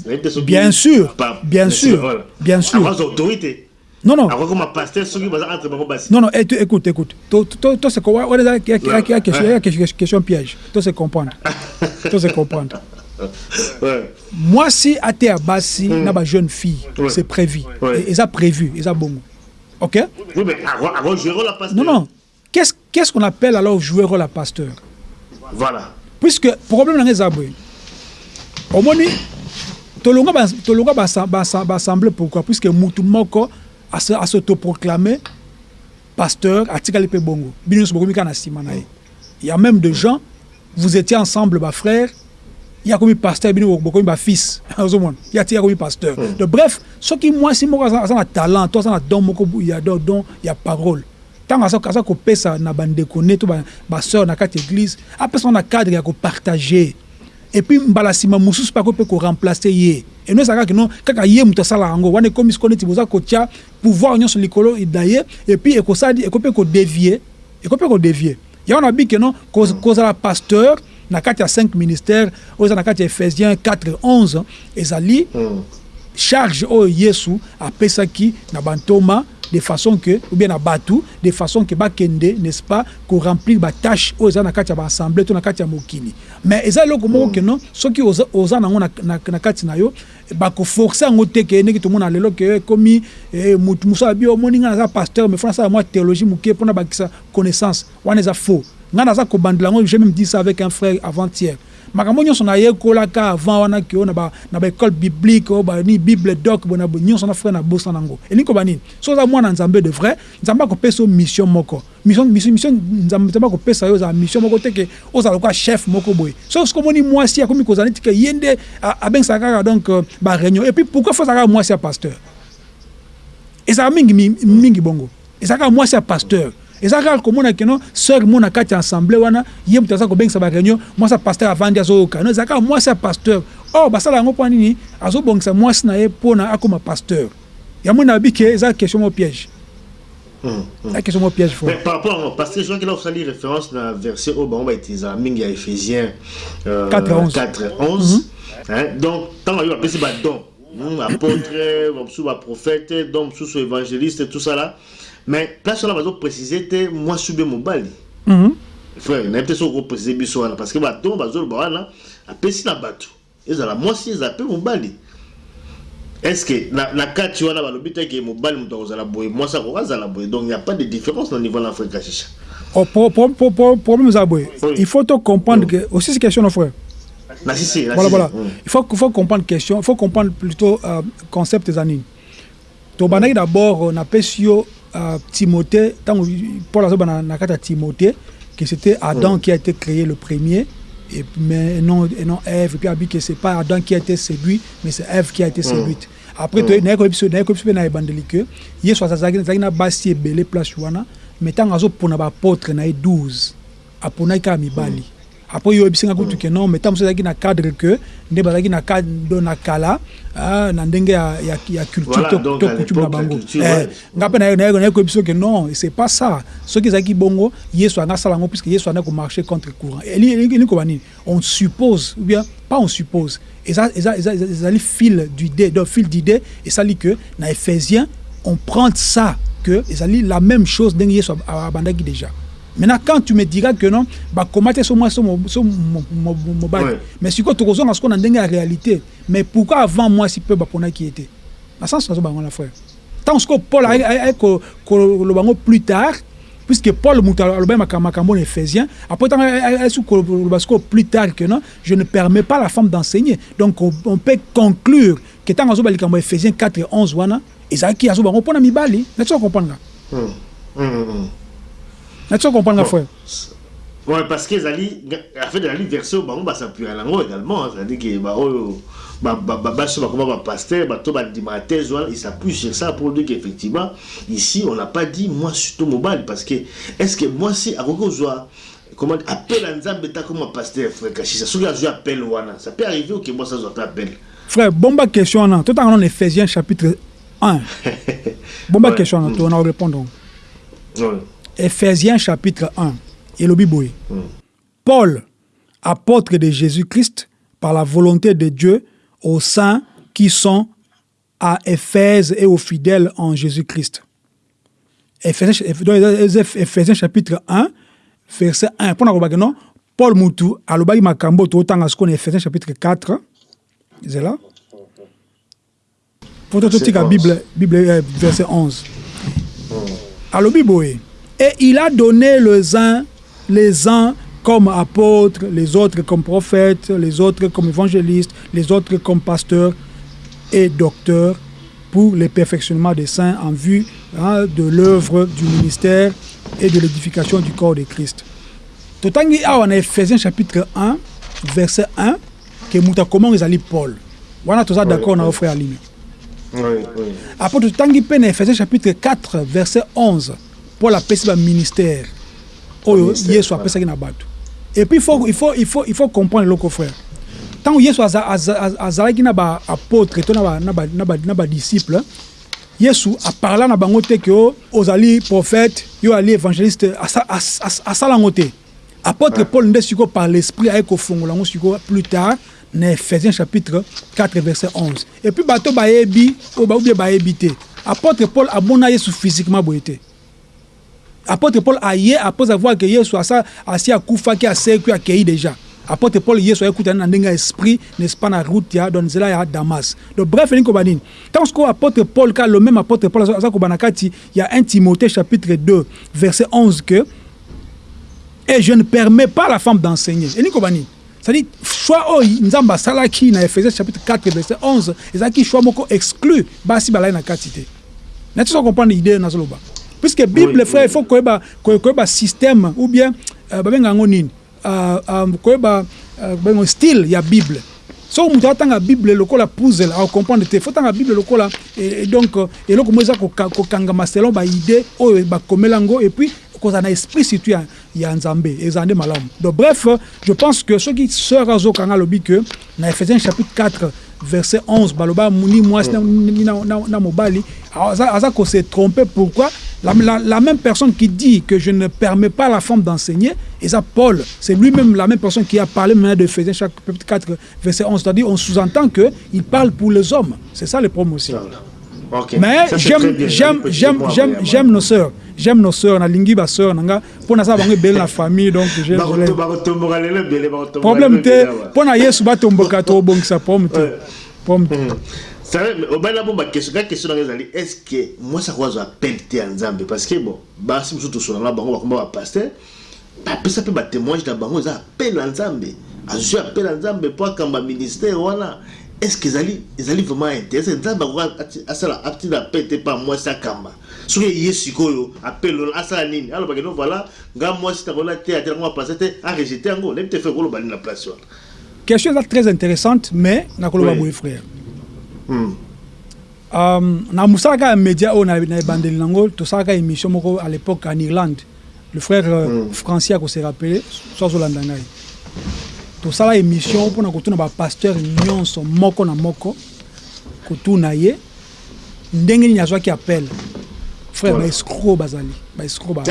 bien sûr bien sûr bien sûr. Akozwa autorité. Non non. Akoki koma pasteur soki baza entre bango basi non non écoute écoute. To se wana eza question piège. To se comprendre. <laughs> To se comprendre. Mwasi ateya basi na bajeune fille c'est prévu. Eza prévu eza bongo Ok? Oui, mais avant, jouer rôle à pasteur. Non, non. Qu'est-ce qu'on appelle alors jouer rôle à pasteur? Voilà. Puisque, problème dans les aboués, au moins, tolonga tolonga bassemble pourquoi? Puisque mutu moko a s'autoproclamé pasteur atikali pe bongo bino so bokomi kana sima na ye il y a même des gens vous étiez ensemble ba frère il y a comme pasteur bino bokomi ba fils. Ozomona il y a tia <laughs> comme pasteur. De bref soki mwasi moko aza na talent to aza na don moko ya don don ya parole. Ntango aza kopesa na bandeko ne to basœur na kati église apesa na cadre ya kopartage et puis mbala nsima mosusu mpe akoki mpe koremplace ye eno ezalaka kino kaka ye moto asala yango wana ekomi siko neti boza kotia pouvoir nyonso likolo na ye et puis ekosali ekoki mpe kodevie ekoki mpe kodevie yango na biki no kozala pasteur na kati ya 5 ministère oyo eza na kati ya ephésiens 4 11 ezali charge oyo yesu apesaki na bantoma de façon que ou bien na batu de façon que bakende n'est-ce pas ko remplir ba tâche oyo eza na kati ya baassemblée to na kati ya mokili. Mais eza eloko moko ke non? Soki oza, oza nango na, na, na kati na yo bakoforce yango te ke ndenge tomona lelo ke ekomi eh, mutu mosu abi omoni nga naza pasteur mais fona asala mwa théologie moke mpona bakisa connaissance. Wana eza faux. Nga naza kobandela yango j'ai même dit ça avec un frère avant-hier makambo nyonso nayekolaka avant wana ke na ba- na baécole biblique o bani bible doc bona bo- nyonso na frère nabosa nango. Elingi koba nini? So oza mwana nzambe de vrai nzambe akopesa yo mission moko. Nzambe akopesa yo ozala mission moko te ke ozala lokola chef moko boye. So soki omoni mwasi akomi kozala neti ke ye nde abengisaka kaka donc euh, baréunion et puis pourquoi fo azala kaka mwasi ya pasteur? Ezalaka mingi mi- mingi bongo. Ezalaka mwasi ya pasteur ezalaka kaka komona keno sœur mo na kati ya assemblée wana ye moto aza kobengisa baréunion mwasi ya pasteur avandi azoyoka no ezalaka kaka mwasi ya pasteur or basala yango mpo nini? Azobongisa mwasi na ye mpona akóma pasteur yango nayebi ke eza question mo piège Hum, hum. eza question mo piège fo Mais par rapport à parce que je vois qu'il a référence dans la verset au bon, on va utiliser la mingi à Ephésiens euh, 4 et 11. 4 et 11. Hein, donc, tant qu'on a appelé c'est don, hum, apôtre, <coughs> sous prophète, donc sous évangéliste et tout ça là. Mais place là, on va préciser que moi, sous mon bali. Mhm. Frère, a peut-être qu'on préciser biso wana parce que bato bazo ba wana apesi na bato. Ezala moi si ezapé mon bali. Est-ce que na na kati wana balobi te ke mobali moto akozala boye mwasi akozala boye? Donc il n'y a pas de différence au niveau de l'Afrique à chicha. Oh, problème eza boye Oui. il faut te comprendre que aussi c'est question no frère Na na voilà voilà il faut, faut comprendre question il faut comprendre plutôt euh, concept eza nini tobandaki d'abord euh, napesi yo euh, timothée ntango paul azobana na kati ya timothée que c'était adam qui a été créé le premier et, mais non, et non Ève et puis abi que c'est pas adam qui a été séduit mais c'est Ève qui a été séduite. Après to- naye koyebi biso naye koyebi biso mpe na ebandeli ke yesu azalaki na basi ebele place wana mais ntango azopona baapôtre na ye 12 aponaki kaka mibali après yo oyebisi nga kutu ke. Non mais ntango mosusu ezalaki na cadre ke nde bazalaki na cadre na kala ah, na ndenge ya, culture to, coutume na bango. Eh, nga mpe naye koyebi biso ke non c'est pas ça. Soki ezalaki bongo yesu anga asala yango puisque yesu anda komarche contre courant. Eli- eli- elingi koba nini? On suppose ou bien pas on suppose. Eza- eza- eza- eza- ezali fil d'idée donc fil d'idée esali que na éphésiens on prend ça que ezali la même chose ndenge yesu ab- abandaki déjà maintenant quand tu me diras que non bakoma te so mwasi so mo- so mo- mo- mo- mobali Ouais. mais sikoyo tokozonga sikoyo na ndenge ya réalité. Mais pourquoi avant mwasi mpe baponaki ye te na sens nazo bango na frère. Ntango sikoyo paul aye- aye aye ko- koloba yango plus tard puisque paul moto alobaki makambo makambo éphésien après plus tard que non je ne permets pas la femme d'enseigner. Donc on, on peut conclure que azoba likambo ya éphésien 4 et 11 wana ezalaki azoba yango mpona mibali. Nati comprendre nati comprendre nga frère Ouais, parce que Zali, en fait, Zali bango, bah, ça peut aller en également. hein. C'est-à-dire que, bah, oh, bah, bah, bah, bah, comment, bah, pasteur, bah, toi, bah, dimateur, voilà, il s'appuie sur ça pour dire qu'effectivement, ici, on n'a pas dit, moi, surtout mobile, parce que, est-ce que moi, si, à quoi soit, comment, appel à Nzambe, t'as comme un pasteur, frère Kachisa, ce que je appelle, wana, ça peut arriver que moi, ça, je appel. frère bomba question wana totanga na éphésiens chapitre 1 <laughs> bomba Ouais. question wana Mm. tona répondre Ouais. Éphésiens chapitre 1 elobi boye. Mm. Paul apôtre de Jésus-Christ par la volonté de Dieu aux saints qui sont à Éphèse et aux fidèles en Jésus-Christ. Éphésiens chapitre 1 verset 1 mpona kolobaki non paul mutu alobaki makambo totanga sikoyo na Éphésiens chapitre 4 ezela po to totika bible, bible euh, verset 11 alobi boye et il a donné les uns les uns comme apôtres les autres comme prophètes les autres comme évangélistes les autres comme pasteurs et docteurs pour le perfectionnement des saints en vue hein, de l'œuvre du ministère et de l'édification du corps de Christ. totangi awa na ephésiens chapitre 1 verset 1 ke moto akomanga ezali paul wana toza d'accord na yo frère alime Oui, oui. après totangi na ephésiens chapitre 4 verset 11 paul apesi baministère oyo Ministère, yesu apesaki na bato. Et puis il faut, il faut, il faut, il faut comprendre eloko frère. Ntango yesu aza- aza- aza- azalaki na baapôtre to na ba- na ba- na ba- na badisciple yesu aparla na bango te ke o ozali prophète yo ali évangéliste asa- as- as- asala yango te apôtre paul nde sikoyo par l'esprit aye kofongola yango sikoyo plus tard na ephésiens chapitre 4 verset 11 et puis bato bayebi oyo baubie bayebi te. Apôtre paul abona yesu physiquement boye te apôtre paul aye après avoir que yesu asa asi akufaki asekwi akei déjà. Apôtre paul yesu ayekutani na ndenge ya esprit n'est-ce pas na route ya donc nzela ya damas. Donc bref elingi koba nini ntango sikoyo apôtre paul ka le même apôtre paul koba na kati ya 1 timothée chapitre 2 verset 11 que et je ne permets pas à la femme d'enseigner. Et nikobani c'est-à-dire choix oyo nzambe asalaki na ephésiens chapitre 4 verset 11 ezalaki choix exclu basi balai na kati te nati so comprendre idée nazoloba? Puisque bible frère il faut koyeba koy- koyeba système ou bien euh, babenga yango nini? Euh, euh, koyeba euh, babenga style ya bible. Soki moto atanga bible lokola puzzle akomprendre te. Fo tanga bible lokola donc eloko mo eza koka- kokangama selon baidée oyo bakomela yango et puis kozala na esprit surtout ya, ya nzambe ezala nde malamu. Donc bref je pense que soki sœur azokanga alobi que na ephésiens chapitre 4 verset 11 baloba ni mwasi na, ni na, mobali aza, aza ko se tromper. Pourquoi? La, la, la même personne qui dit que je ne permets pas à la femme d'enseigner et ça Paul c'est lui-même la même personne qui a parlé maintenant de Ephésiens chapitre 4 verset 11 c'est-à-dire on sous-entend que il parle pour les hommes. C'est ça le problème aussi. Mais j'aime j'aime j'aime j'aime j'aime nos sœurs. J'aime nos sœurs nalingi ba sœurs nanga pona ça bango belle la famille donc je problème te mpona yesu batomboka tobongisa problème te. Ouais. problème te. Ça va, mais obala bon question ka question nanga ezali est ce que moi ça kwazo appel te ya nzambe parce que bon basi mosusu tosonanga bango bakoma bapasteur bapesa mpe batémoignage na bango eza appel ya nzambe azwi appel ya nzambe mpo akamba ministère wana est ce que ezali ezali vraiment intéressé? Nzambe akoka asala atina appel te mpa mwasi akamba soki eye sikoyo appel wana asala nini. Alobaki no voilà. Nga mwasi takola te atelango bapasteur te arejete yango nayebi te fe koloba nini na place wana question eza très intéressante mais nakoloba Oui. boye frère na mosalaka ya média oyo na ebandeli nango tosalaka émission moko à l'époque en irlande le frère euh, Mm. français akose rappele so azolanda ngai tosala émission mpona kotuna bapasteur nyonso moko na moko kotuna ye ndenge nini azwaki appel frère baescro bazali baescro <laughs>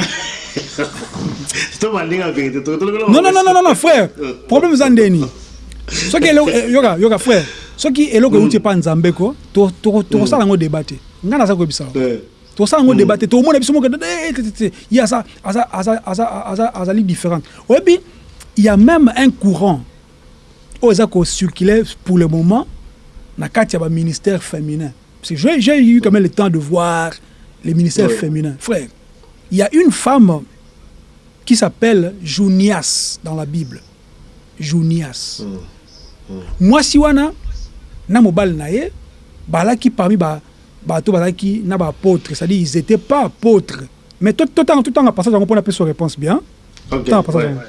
non, non, non, non, frère. <laughs> Problème eza ndeni. Soki eh, yoka yoka frère. Soki eloko euti epa nzambe ko, to to to sala ngo débat te. Nga naza koyebisa. yo. Ouais. To sala ngo débat te. To mona biso moko eh, te, te, te. Il y a ça, aza aza aza aza azali différent. Oyebi, il y a même un courant oyo eza circuler pour le moment na kati ya baministère féminin. Parce que j'ai j'ai eu quand même le temps de voir les ministères Ouais. féminins. Frère, il y a une femme qui s'appelle Junias dans la Bible. Junias. mwasi wana na mobali na ye balaki parmi ba- bato bazalaki na baapôtre c'est-à-dire ils étaient pas apôtres mais totanga totanga passage yango mpona apesa réponse bien. Ok, Tant, passage ouais. yango.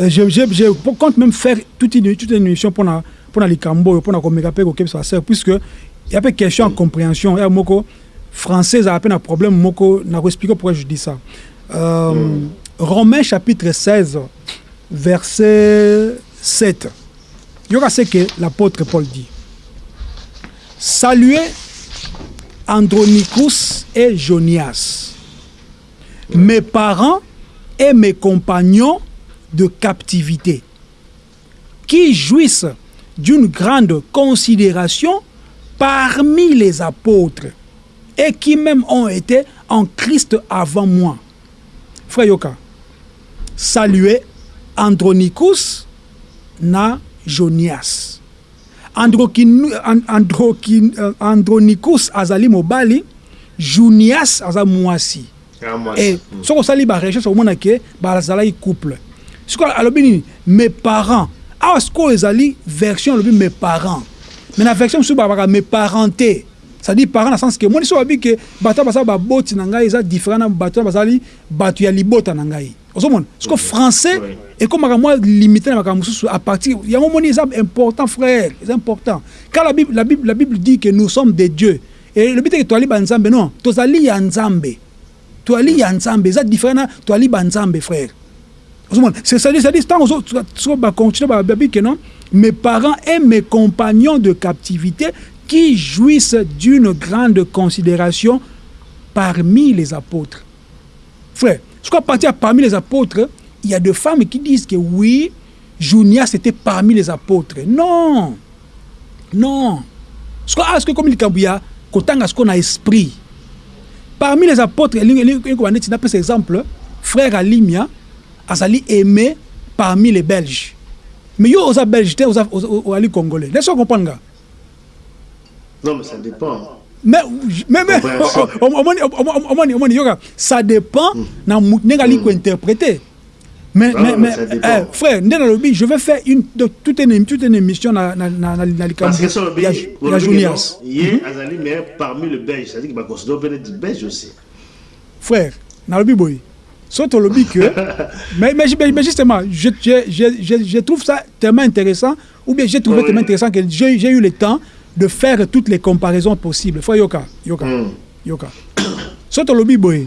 Euh, je, je, je compte même faire toute une, toute une émission mpona mpona likambo oyo mpona komeka mpe kokebisa baseur puisque ya mpe question ya compréhension. Ya moko français ezala mpe na problème moko nakoexplike pourquoi je dis ça. Euh, romain chapitre 16 verset 7 yoka ce que l'apôtre paul dit saluez andronicus et jonias mes parents et mes compagnons de captivité, qui jouissent d'une grande considération parmi les apôtres et qui même ont été en Christ avant moi. Frère Yoka, saluez Andronicus na Jonias. Euh, Andronicus azali mobali, Junias aza mwasi. Ça. soki osali barecherche omona ke bazalaki couple. Sikoyo alobi nini? Mes parents. Awa sikoyo ezali version alobi mes parents. Mais na version mosusu babaka mes parents te c'est-à-dire parent na sens ke moni so babi ke bato basala baboti na ngai eza différent na bato oyo bazali bato ya libota na ngai ozomona siko français ekomaka mwa limité na makambo mosusu à partir yango moni eza important frère eza important. Car la bible, la bible, la bible dit que nous sommes des dieux. Et elobi teke toali banzambe non tozali ya nzambe. Toali ya nzambe eza différent na toali banzambe frère. Ozomona c'est-à-dire ntango so- so- so bacontinue babi ke non mes parents et mes compagnons de captivité qui jouissent d'une grande considération parmi les apôtres. Frère ce qu'on partir parmi les apôtres il y a des femmes qui disent que oui Junias était parmi les apôtres. Non. Non. Ah, ce que comme likambo ya kotanga ce qu'on a esprit. Parmi les apôtres neti napesa exemple frère alimia azali aimé parmi les belges. Mais yo oza belge te oza- oza- ozali congolais. Laisse comprendre Non, mais ça dépend. Mais mais mais Compréhension. omoni omoni omoni yoka ça dépend na mu- ndenge ali kointerpréter mais, Ah, mais, mais mais eh, frère nde nalobi je vais faire une, toute, une, toute une émission na, na, na, na, na likambo ya, juniors ye azali mais parmi le belge c'est-à-dire que baconsidère mpe neti belge aussi. Frère nalobi boye so tolobi que <laughs> mais, mais, mais, justement je, je, je, je, trouve ça tellement intéressant ou bien j'ai trouvé tellement intéressant que j'ai eu le temps de faire toutes les comparaisons possibles. Frère yoka yoka Mm. yoka. So tolobi boye.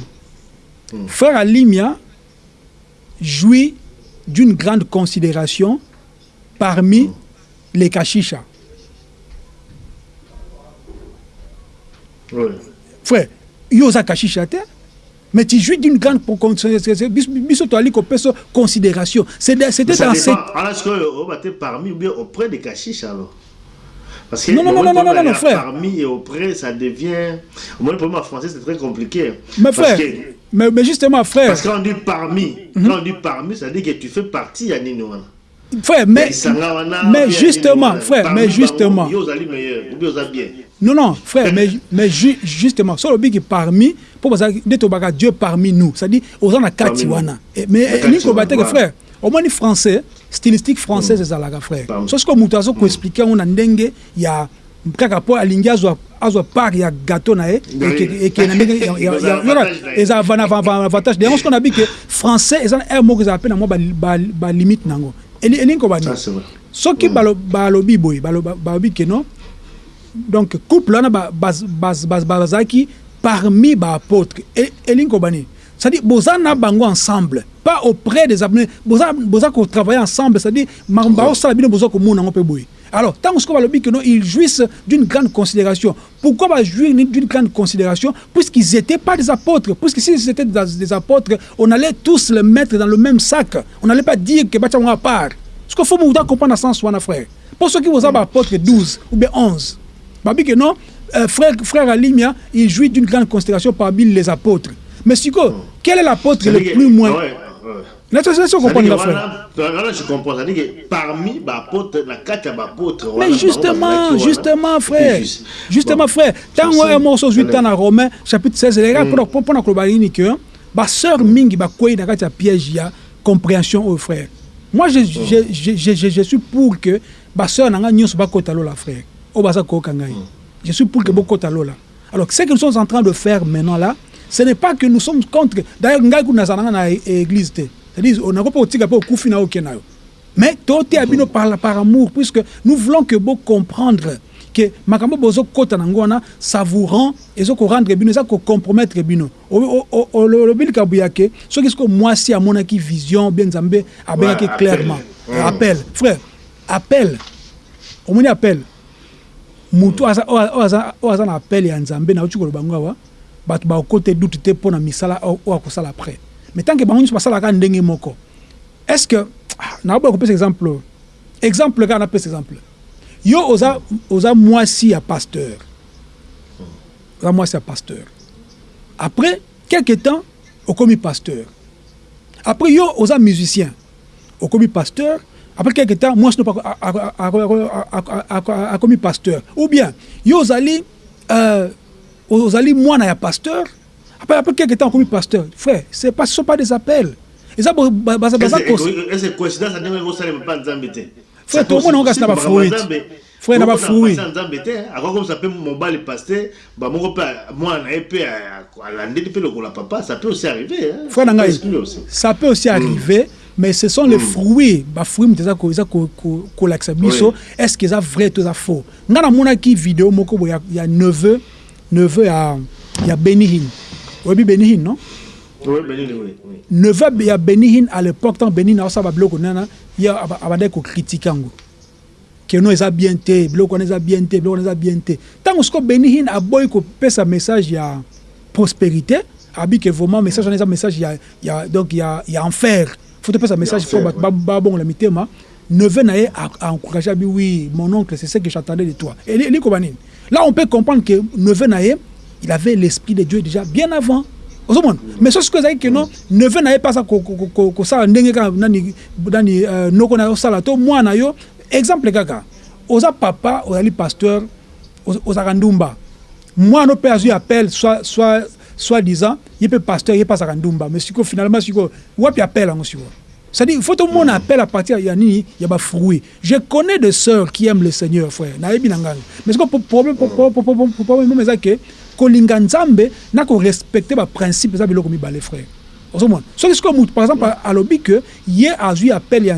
Frère alimia jouit d'une grande considération parmi les kashisha Oui. frère yo oza kashisha te mais tu jouis d'une grande biso toali kopesa considération. C'était être parmi ou bien auprès des cachiches alors Parce que Non, non, le non, non, non, qu'on non, frère. Parmi et auprès, ça devient. Au moins, le problème en français, c'est très compliqué. mais frère que- mais, mais justement frère Parce que quand on dit parmi, Mhm. quand on dit parmi, ça veut dire que tu fais partie à Nino. frère mais mais justement, frère, mais justement. Non non frère mais, mais ju- justement so lobi ki parmi nde tobaka dieu parmi nous c'est-à-dire oza na kati Parmi nous. wana Eh, mais Na kati elingi koba wana, teke voilà. frère omoni français stylistique française ezalaka frère. So sikoyo moto azokoexplike yango na ndenge ya kaka mpo alingi azwa azwa part ya gâteau na ye Oui. eke- eke na ndenge Eza na avantage. Yango sikoyo nabi ke français eza na aire moko ezala mpe na mwa balimite ba, ba limite nango. Eli- elingi koba nini Ça, c'est vrai. soki balo- balobi boye balo- ba- balobi ke non donc couple wana ba- baz- baz- baz- bazalaki parmi baapôtre elingi koba nini c'est-à-dire boza na bango ensemble pas auprès des abonnés. Boza boza kotravailler ensemble c'est-à-dire makambo baosala bino boza komona yango mpe boye alors ntango sikoyo balobi ke non ils jouissent d'une grande considération. Pourquoi bajouir d'une grande considération? Puisqu'ils étaient pas des apôtres. Puisque s'ils étaient des, apôtres on allait tous les mettre dans le même sac. On n'allait pas dire que yango à part. Parce qu'il faut comprendre na sens wana frère. Mpo soki boza baapôtre 12 ou bien 11 babi que non euh, frère, frère Alimia il jouit d'une grande considération parmi les apôtres mais siko quel est l'apôtre le que- plus moins que la je comprends. Que parmi mais justement justement Et frère. justement frère ntango Ça, ya morso ozwi c'est- ta na romain chapitre 16 eleka mpona koloba nini ke basœur mingi bakwei na kati ya piège ya compréhension oyo frère. Moi je, je, je, je, je, suis pour que basœur na ngai nyonso bakota lola frère. Oyo baza koyoka ngai je suis pour que bokota lola alors ce que nous sommes en train de faire maintenant là ce n'est pas que nous sommes contre. D'ailleurs ngai kuna nazala nanga na é- église te. C'est-à-dire onako mpe otika mpe okufi na oke na yo. Mais toteya bino par, par amour puisque nous voulons que bo comprendre ke makambo bozokɔta nango wana ça vous rend ezokorendre bino eza kocompromettre bino. O- o- o- olobi likambo ya ke soki sikoyo mwasi amonaki vision bien nzambe abengaki Ouais, appel. clairement Mm. appel. Frère appel. Omoni appel. Motu aza- oyo oyo aza oyo aza na appel ya nzambe nauti koloba ngo awa bato bakota dutu te mpo na misala oyo oyo akosala après mais tant que bango nyonso basalaka ndenge moko est ce que ah, naoboya kopesa exemple oyo. exemple kaka napesa exemple yo oza, oza mwasi ya pasteur oza mwasi ya pasteur après quelque temps okomi pasteur après yo oza musicien okomi pasteur après quelque temps mwasi no pa ako- ako- ako- ako- ako- akomi pasteur ou bien yo ozali euh, ozali mwana ya pasteur après, après quelque temps okomi pasteur frère ce sont pas des appels eza Frère, tomona ngo kasi na bafruit. Frère, na bafruit. nzambe te akokomisa mpe mobali paster bamoko mpe mwana na ye mpe alandeli mpe lokola papa ça peut aussi arriver hein. frère na Ça peut ngai aussi. ça peut aussi arriver mais ce sont les fruits bafruit moto eza kolakisa biso Oui. est ce que eza vrai to eza faux? Ngai namonaki video moko ya neveu neveu ya, ya benihin oyebi benihin non? Oui, Bénin, oui, oui. neveu ya benihin à l'époque ntango benihin aosala babiloko nana ye aba- abandaki kokritike yango. Keno eza bien te biloko wana eza bien te biloko wana eza bien te. Ntango siko benihin aboyi kopesa message ya prospérité abi ke vraiment message eza message ya, ya, donc ya, ya enfer. Faut topesa message enfer, fo bato ouais. ba- babongola mitema. Neveu na ye aencourage abi oui mon oncle c'est ce que j'attendais de toi. Eli- elikoba nini? Là, on peut comprendre que Neveu Naé, il avait l'Esprit de Dieu déjà bien avant. Mais ce que c'est que non, Neveu Naé pas ça que ça, nani euh, noko na salato, moi na yo, exemple kaka. Oza papa, ozali pasteur, ozaka ndumba. Moi no pe azu appel soit soit soit disant, il peut pasteur, il pas ça ndumba, mais siko finalement siko wapi appel ngo siko. C'est-à-dire, il faut tout le monde appelle à partir de Yanni, il y a fruit. Je connais des sœurs qui aiment le Seigneur, frère. Mais ce que le problème, c'est que kolinga na ko respecter ba principe za biloko mibale frère mutu par exemple alobi ke ye azwi appel ya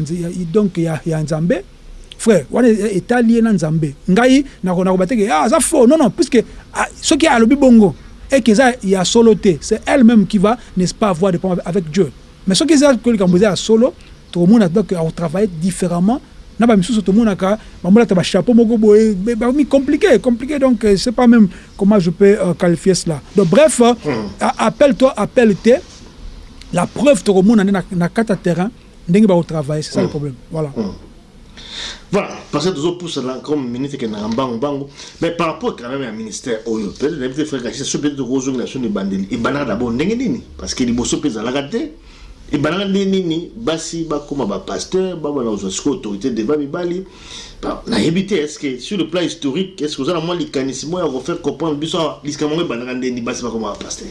donc ya, ya nzambe frère wana etali ye na nzambe ngai nakoba teke ah, aza faux non non puisque ah, soki alobi bongo et que ça ya solo te c'est elle-même qui va n'est-ce pas avoir des problèmes avec Dieu mais ce qui est que à solo tout le monde a donc travailler différemment. Na bamisusu tomonaka bamonaka bachapeau moko boye bakomi compliqué compliqué. Donc euh, c'est pas même comment je peux euh, qualifier cela. Donc bref euh, hmm. appelle toi appelle te la preuve tokomona nde na kati ya terrain ndenge bakotravaille c'est ça le hmm. problème. Voilà. Hmm. Voilà, parce que là comme ministre qui est dans bango bango, mais par rapport quand même à ministère oyo, peut-être les frères gâchis, ce peut-être rose organisation de bandeli, et banana d'abord n'engé nini, parce que les bosso pèse à ebandaka nde nini? Basi bakóma bapasteur babana kozwa sikoyo autorité devant mibali. Nayebi te est ce que sur le plan historique est ce que oza na mwa likanisi moko ya kofaire comprendre biso awa? Lisika mongo ebandaka ndeni basi bakóma bapasteur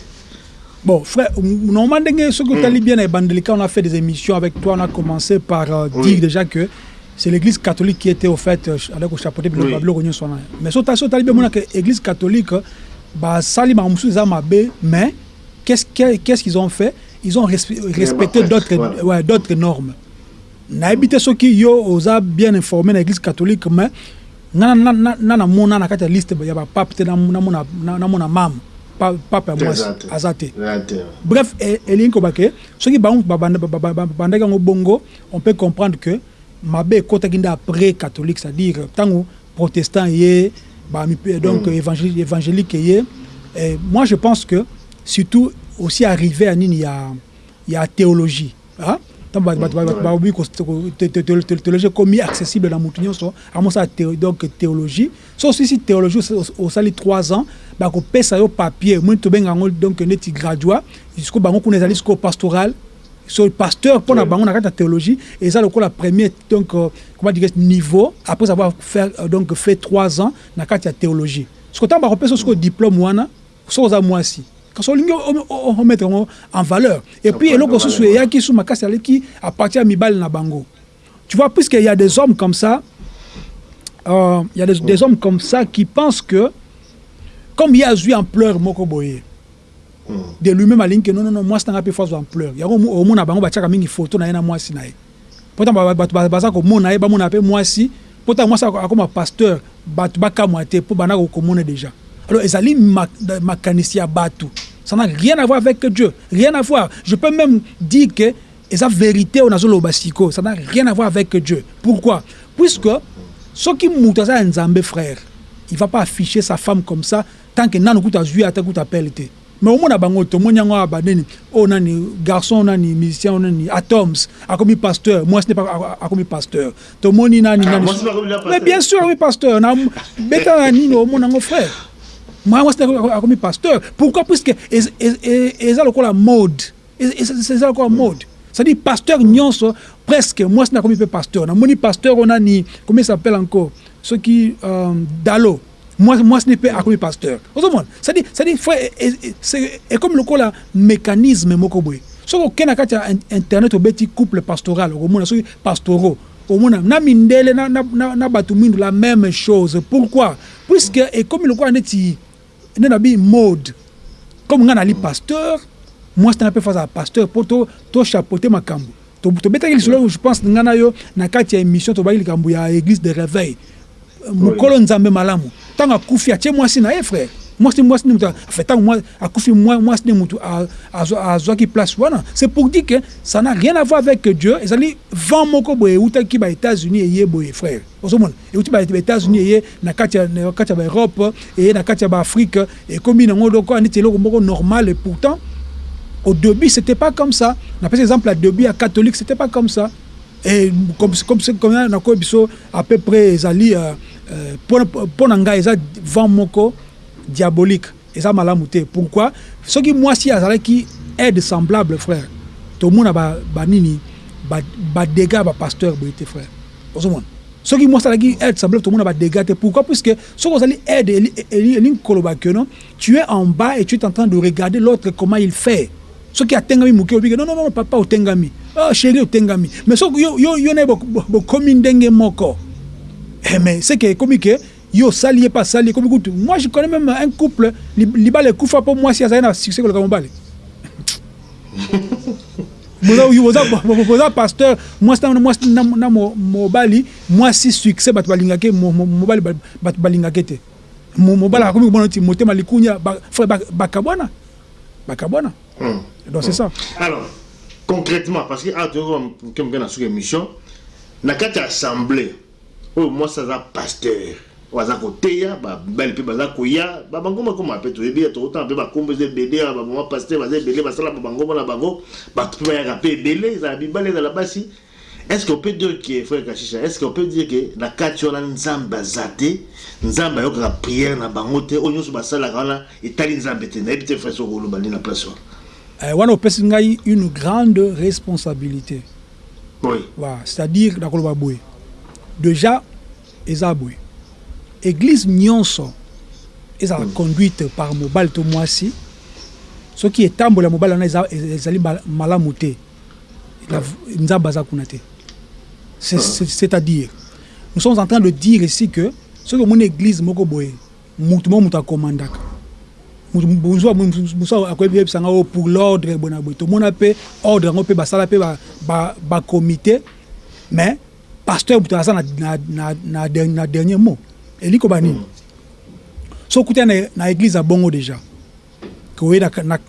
Bon, frère, normalement, ce que tu as bien à on a fait des émissions avec toi, on a commencé par euh, oui. dire déjà que c'est l'église catholique qui était au fait euh, avec le chapeau de oui. Mais ce que tu as bien que l'église catholique, bah, sali ma mais qu'est-ce qu'ils ont fait? Ils ont respecté d'autres ouais, d'autres normes. Nayebi te soki yo oza bien informé na église catholique mais nga na mona na kati ya liste ya bapape te namona mame pape ya mwasi aza te bref elingi koba ke soki babandaki yango bongo on peut comprendre que mabe ekotaki nde après catholique c'est-à-dire ntango protestant ye donc mm. évangélique ye. Moi je pense que surtout aussi arrivé à nini ya ya théologie hein? Baobi théologie komi accessible na motu nyonso amosala donc théologie. So osisi théologie osali 3 ans bakopesa yo papier. Moni tobenga yango donc neti graduat siko bango kuna ezali sikoyo pastoral. So pasteur mpona bango na kati ya théologie eza lokola premier donc euh, comment dire niveau après avoir fait euh, donc fait 3 ans na kati ya théologie. Siko ntango bakopesa sikoyo diplôme wana so oza mwasi kasi olingi omettre yango en valeur. Et puis eloko mosusu eyaki su makasi aleki à partir ya mibali na bango. Tu vois puisque y a des hommes comme ça euh, y a des, des hommes comme ça qui pensent que comme ye azwi ampleur moko boye de lui-même alingi ke non non non mwasi nanga mpe fo azwa ampleur yango omona bango batiaka mingi photo na ye na mwasi na ye. Mpo ntango bato baza komona ye bamona mpe mwasi mpo ntango mwasi akoma pasteur bato bakamwa te mpo banda komona déjà alors ezali makanisi ya bato. Ça n'a rien à voir avec Dieu. Rien à voir. Je peux même dire que la vérité au nazolo basiko, ça n'a rien à voir avec Dieu. Pourquoi? Puisque ce qui moutaza nzambe frère, il va pas afficher sa femme comme ça tant que nanu kuta zui ata kuta pelete. Mais au moins bango to monya ngo abadeni o nani garçon nani musicien nani atoms akomi pasteur. Moi ce n'est pas akomi pasteur. To moni nani ah, nani? mais bien sûr oui pasteur. Na beta nani no mon ngo frère moi moi c'est comme pasteur. Pourquoi? Puisque eza lokola mode. Eza lokola mode. C'est-à-dire pasteur nyonso presque moi c'est comme pasteur. Namoni pasteur on a ni comment il s'appelle encore? Ce qui euh, dalo moi moi ce n'est pas comme pasteur. Ozomona c'est-à-dire c'est-à-dire c'est comme lokola mécanisme moko boye. Soki okende na kati ya internet obeti couple pastoral okomona soki pastoraux omona na mindele na, na, na, na bato mindu la même chose. Pourquoi? Puisque ekomi lokola neti nde na bi mode. Comme nga nali pasteur mwasi tanga mpe faza pasteur mpo tochapeauté makambo tobetaki lisolo je pense nga na yo na kati ya émission tobaki likambo ya église de réveil. Mokolo nzambe malamu. Ntango akufi atie mwasi na ye frère mwasi mwasi mutu afe ntango akufi mwasi nde mutu azwaki place wana. C'est pour dire que ça n'a rien à voir avec dieu. Ezali vent moko boye eutaki ba états-unis eye boye frère. Ozomona euti ba états-unis eye na kati ya baeurope eye na kati ya baafrike ekomi nango lokola neti eloko moko normal. Et pourtant au début c'était pas comme ça. Na pesa exemple ya début ya catholique c'était pas comme ça. Et comme comme comme nakoyi biso à peu près ezali mpo na ngai eza vent moko diabolique eza malamu te pourquoi soki mwasi azalaki aide semblable frère tomona banini badégât bapasteur boye te frère ozomona soki mwasi azalaki aide semblable tomona badégât te pourquoi puisque soki ozali aide elingi koloba ke non tu es en bas et tu es en train de regarder l'autre comment il fait soki atengami moke obike non non non papa otengami oh, chéri otengami mais soki yo, yo, yo na ye bokomi ndenge moko eh, mais c'est que ekomi ke yo ye mpe asali ekomi kutu moi je connais même un couple libala ekufa mpo mwasi azali na succès koleka mobale boza pasteur mwasi na mobali mwasi succès bato balingaki mobali bato balingaki te mobali akomi komona ti motema likunya bakabwana bakabwana hmm. donc c'est ça alors concrètement parce que awa toyokoke na suki émission na kati ya assemblée oyo mwasi aza pasteur oyo aza koteya babali mpe baza koya. Babangoma koma mpe toyebi ya tokotana mpe bakombo eza ebele ya bamama pasteur baza ebele basala babangoma na bango. Bato mpe bayaka mpe ebele ezala bibale ezala basi. Est ce qu'on peut dire que frère kashisha est ce qu'on peut dire que na kati wana nzambe aza te? Nzambe ayokaka priere na bango te. Oyo nyonso basalaka wana etali nzambe te. Nayebi te frère oloba na place wana. Wana opesi ngai une grande responsabilité. Oui. voilà, c'est à dire nakoloba boye. Déjà eza boye église nyonso ezala mm. conduite par mobali to mwasi. Soki etambola mobali wana ezali malamu te. Nzambe aza kuna te. C'est-à-dire nous sommes en train de dire ici que soki omoni église moko boye mutu moko moto akomandaka. Mosu akoyebi yebisanga oyo pour l'ordre boye na boye tomona mpe ordre yango mpe basala mpe bacomité mais pasteur moto aza na dernier mot eli koba nini so okuta na église ya bongo déjà. Koye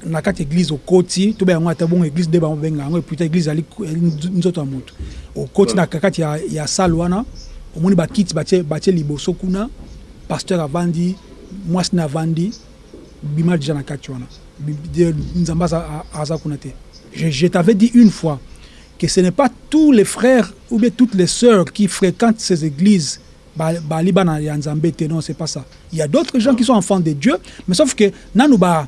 na kati église okoti tobe yango ata bongo église nde babenga yango eputa église ali nzoto ya moto okoti na kati ya, ya sale wana. Omoni bakiti batie liboso kuna. Pasteur avandi mwasi na avandi bima déjà na kati wana. Nzambe aza kuna te. Je, je t'avais dit une fois que ce n'est pas tous les frères ou bien toutes les sœurs qui fréquentent ces églises bali bana ya nzambe te non c'est pas ça il y a d'autres gens qui sont enfants de Dieu mais sauf que nanu ba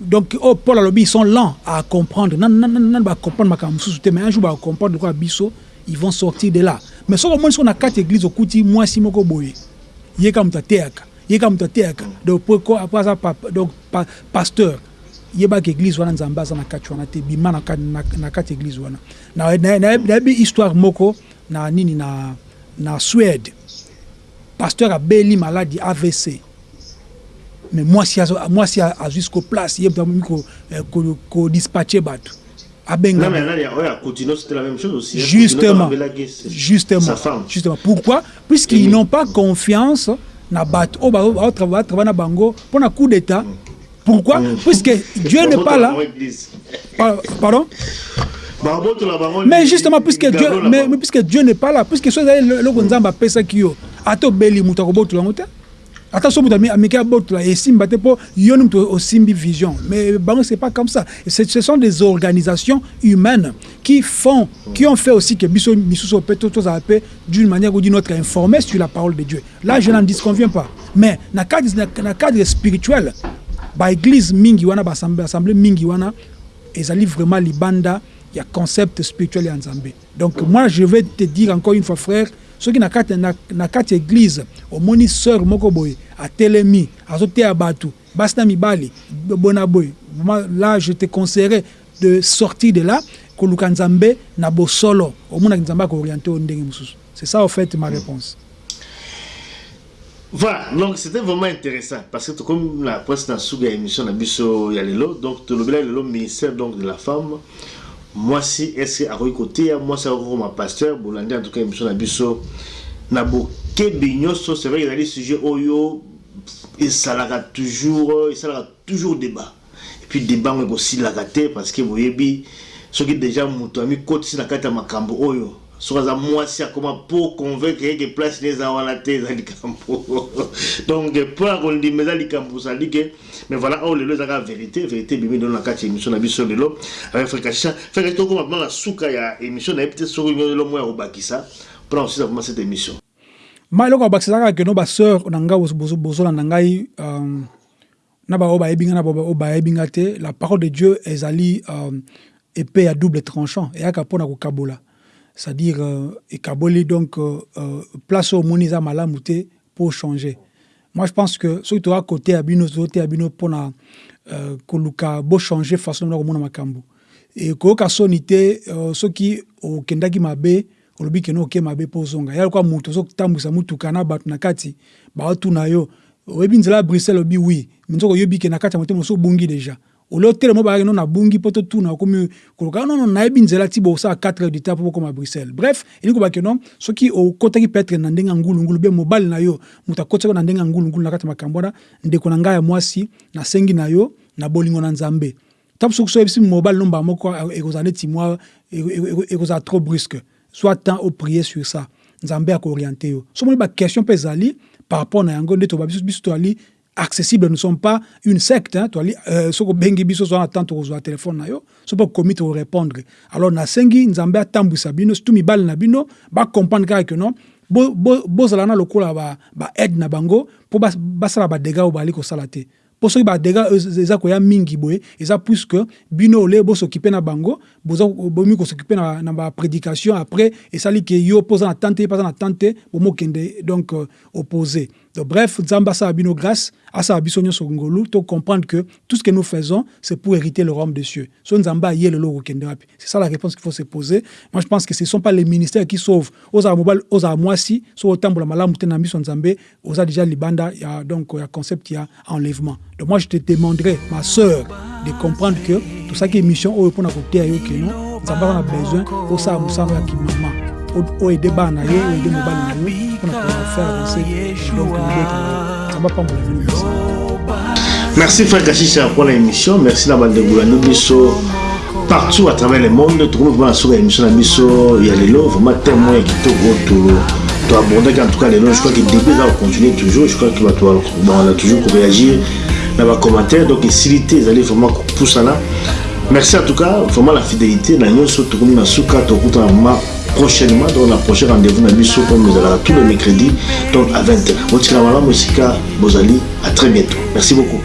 donc oh, Paul alobi ils sont lents à comprendre nan nan nan ba comprendre makambo mosusu te mais un jour ba comprendre quoi biso ils vont sortir de là mais soki omoni soko na kati église okuti mwasi moko boye ye ka moto ateyaka ye ka moto ateyaka donc après aza donc pasteur yebaka église wana nzambe aza na kati wana te bima na kati église wana nayebi histoire moko na nini na, na suède pasteur abeli maladi avc mais mwasi mwasi azwi jusqu'au place ye mutami kodispatche bato abenga justement. justement. justement. Pourquoi? Puisqu'ils n'ont pas confiance na bato baotravaille na bango mpo na coup d'état. Pourquoi? Mm. puisque <laughs> dieu n'est pas là. pardon? Mais justement puisque dieu mais, mais puisque dieu n'est pas là puisque so ezali eloko nzambe apesaki yo ata obeli moto akobotola yango te. Ata so moto ameki abotola esimba te mpo yo ni moto osimbi vision. Mais bango c'est pas comme ça. Ce sont des organisations humaines qui font qui ont fait aussi que biso misusu mpe tozala mpe d'une manière ou d'une autre informé sur la parole de dieu. Là je n'en disconviens pas. Mais na cadre, na cadre spirituel mingi wana baassemblée mingi wana ezali vraiment libanda ya concept spirituel ya nzambe. Donc moi je vais te dire encore une fois frère soki na kati na, na kati église omoni sœur moko boye atelemi azoteya bato basi na mibali bona boye là je te conseillerais de sortir de là koluka nzambe na bosolo. Omonaki nzambe akooriente o ndenge mosusu. C'est ça en fait ma réponse. Voilà, donc c'était vraiment intéressant parce que comme la presse dans Souga émission na biso ya lelo, donc lelo ministère donc de la femme. Moi si est-ce akoki côté moi ça ma pasteur bolandi en tout cas émission na biso. Na bokebi nyonso c'est vrai qu'il y a des sujets oyo esalaka toujours esalaka toujours débat. Et puis débat ngo ekosilaka te parce que boyebi soki déjà moto amikotisi na kati ya makambo oyo soki aza mwasi akoma mpo convaincre yeke place ne eza wana te eza likambo donc mpo ya kondima eza likambo osali ke mais voilà oyo lelo ezaka vérité vérité ebimi lelo na kati ya émission na biso lelo avec frékacha frékacha tokoma mpona na suka ya émission nayebi te soki lelo moya kobakisa mpona kosisa vraimen cette émission. Ma eloko babakisaka keno baseur na ngai bozolanda ngai na baoyo bayebi ngai na baoyo bayebi ngai te la parole de dieu ezali epée ya double tranchant. Eyaka mpona kokabola c'est-à-dire euh, ekaboli donc euh, euh, place omoni eza malamu te pour changer. Moi je pense que soki toza kote ya bino tozoteya bino mpona euh, koluka bochanger façon na komona makambo ekoyoka soni te uh, soki okendaki mabe olobi kende oke mabe ya lokwa moto ozotambwisa mutuka na bato na kati baotuna yo. Oyebi nzela ya bruxelles obi wi nzoko oyebi ke na kati deja ole otelema bayaki no nabungi mpo ti bosala 4 heures du temps mpo bokoma bruxelles bref elingi kobaki no soki okotaki petre na ndenge ya ngulungulu be mobali na yo moto akotaki na ndenge ya ngulungulu na kati ya na ngai na yo na bolingo na nzambe ntango soki soyebisi mobali no mbala moko ekozala neti mwa ekozala trop brusque soit temps oprier sur ça nzambe yo so moni baquestion mpe ezali par accessible nous sommes pas une secte hein, toali euh, soko bengi so na temps tokozwa telefone na yo so mpo komi torépondre alors nasengi nzambe atambwisa bino surtout mibali na bino bacomprendre kaka ke non bozala na lokola baaide ba na bango mpo basala badega oyo bali kosala te. Mpo soki koya mingi boye eza puisque bino ole bosokipe na bango bomi kosokipe na, na baprédication après esali ke yo mpo oza na tante mpe aza na tante bomokende donc euh, opposé donc bref nzambe asala bino grâce asala biso nyonso ngolu. To comprendre que tout ce que nous faisons c'est pour hériter le royaume des cieux c'est ça la réponse qu'il faut se poser. Moi je pense que ce sont pas les ministères qui sauvent. Ozala mobali ozala mwasi so otambola malamu te na miso nzambe oza déjà libanda ya donc ya concept ya enlèvement. Donc moi je te demanderai ma sœur de comprendre que tosaki émission oyo mpona koteya yo keno nzambe aza na besoin osala mosala ya kimama oaide bana na yo oaide mobali na yo mpona kofaire avancer donc nzambe apambola bino merci merci frère kashisha pour l'émission merci na bandengolani biso partout à travers le monde tokomi vraimen na soka émission na biso ya lelo vraiment témoin ya kitoko toabordaki en tout cas lelo je crois que début eza kocontinue toujours je crois que bato bana toujours koréagir na bacommentaire donc esilité ezali vraiment kopusana merci en tout cas vraiment la fidélité nyonso tokomi na suka tokutana vraiment prochainement. Donc na prochain rendez-vous na biso comme ezalaka tous les mercredis donc à 20h botikala malamu esika bozali à très bientôt. Merci beaucoup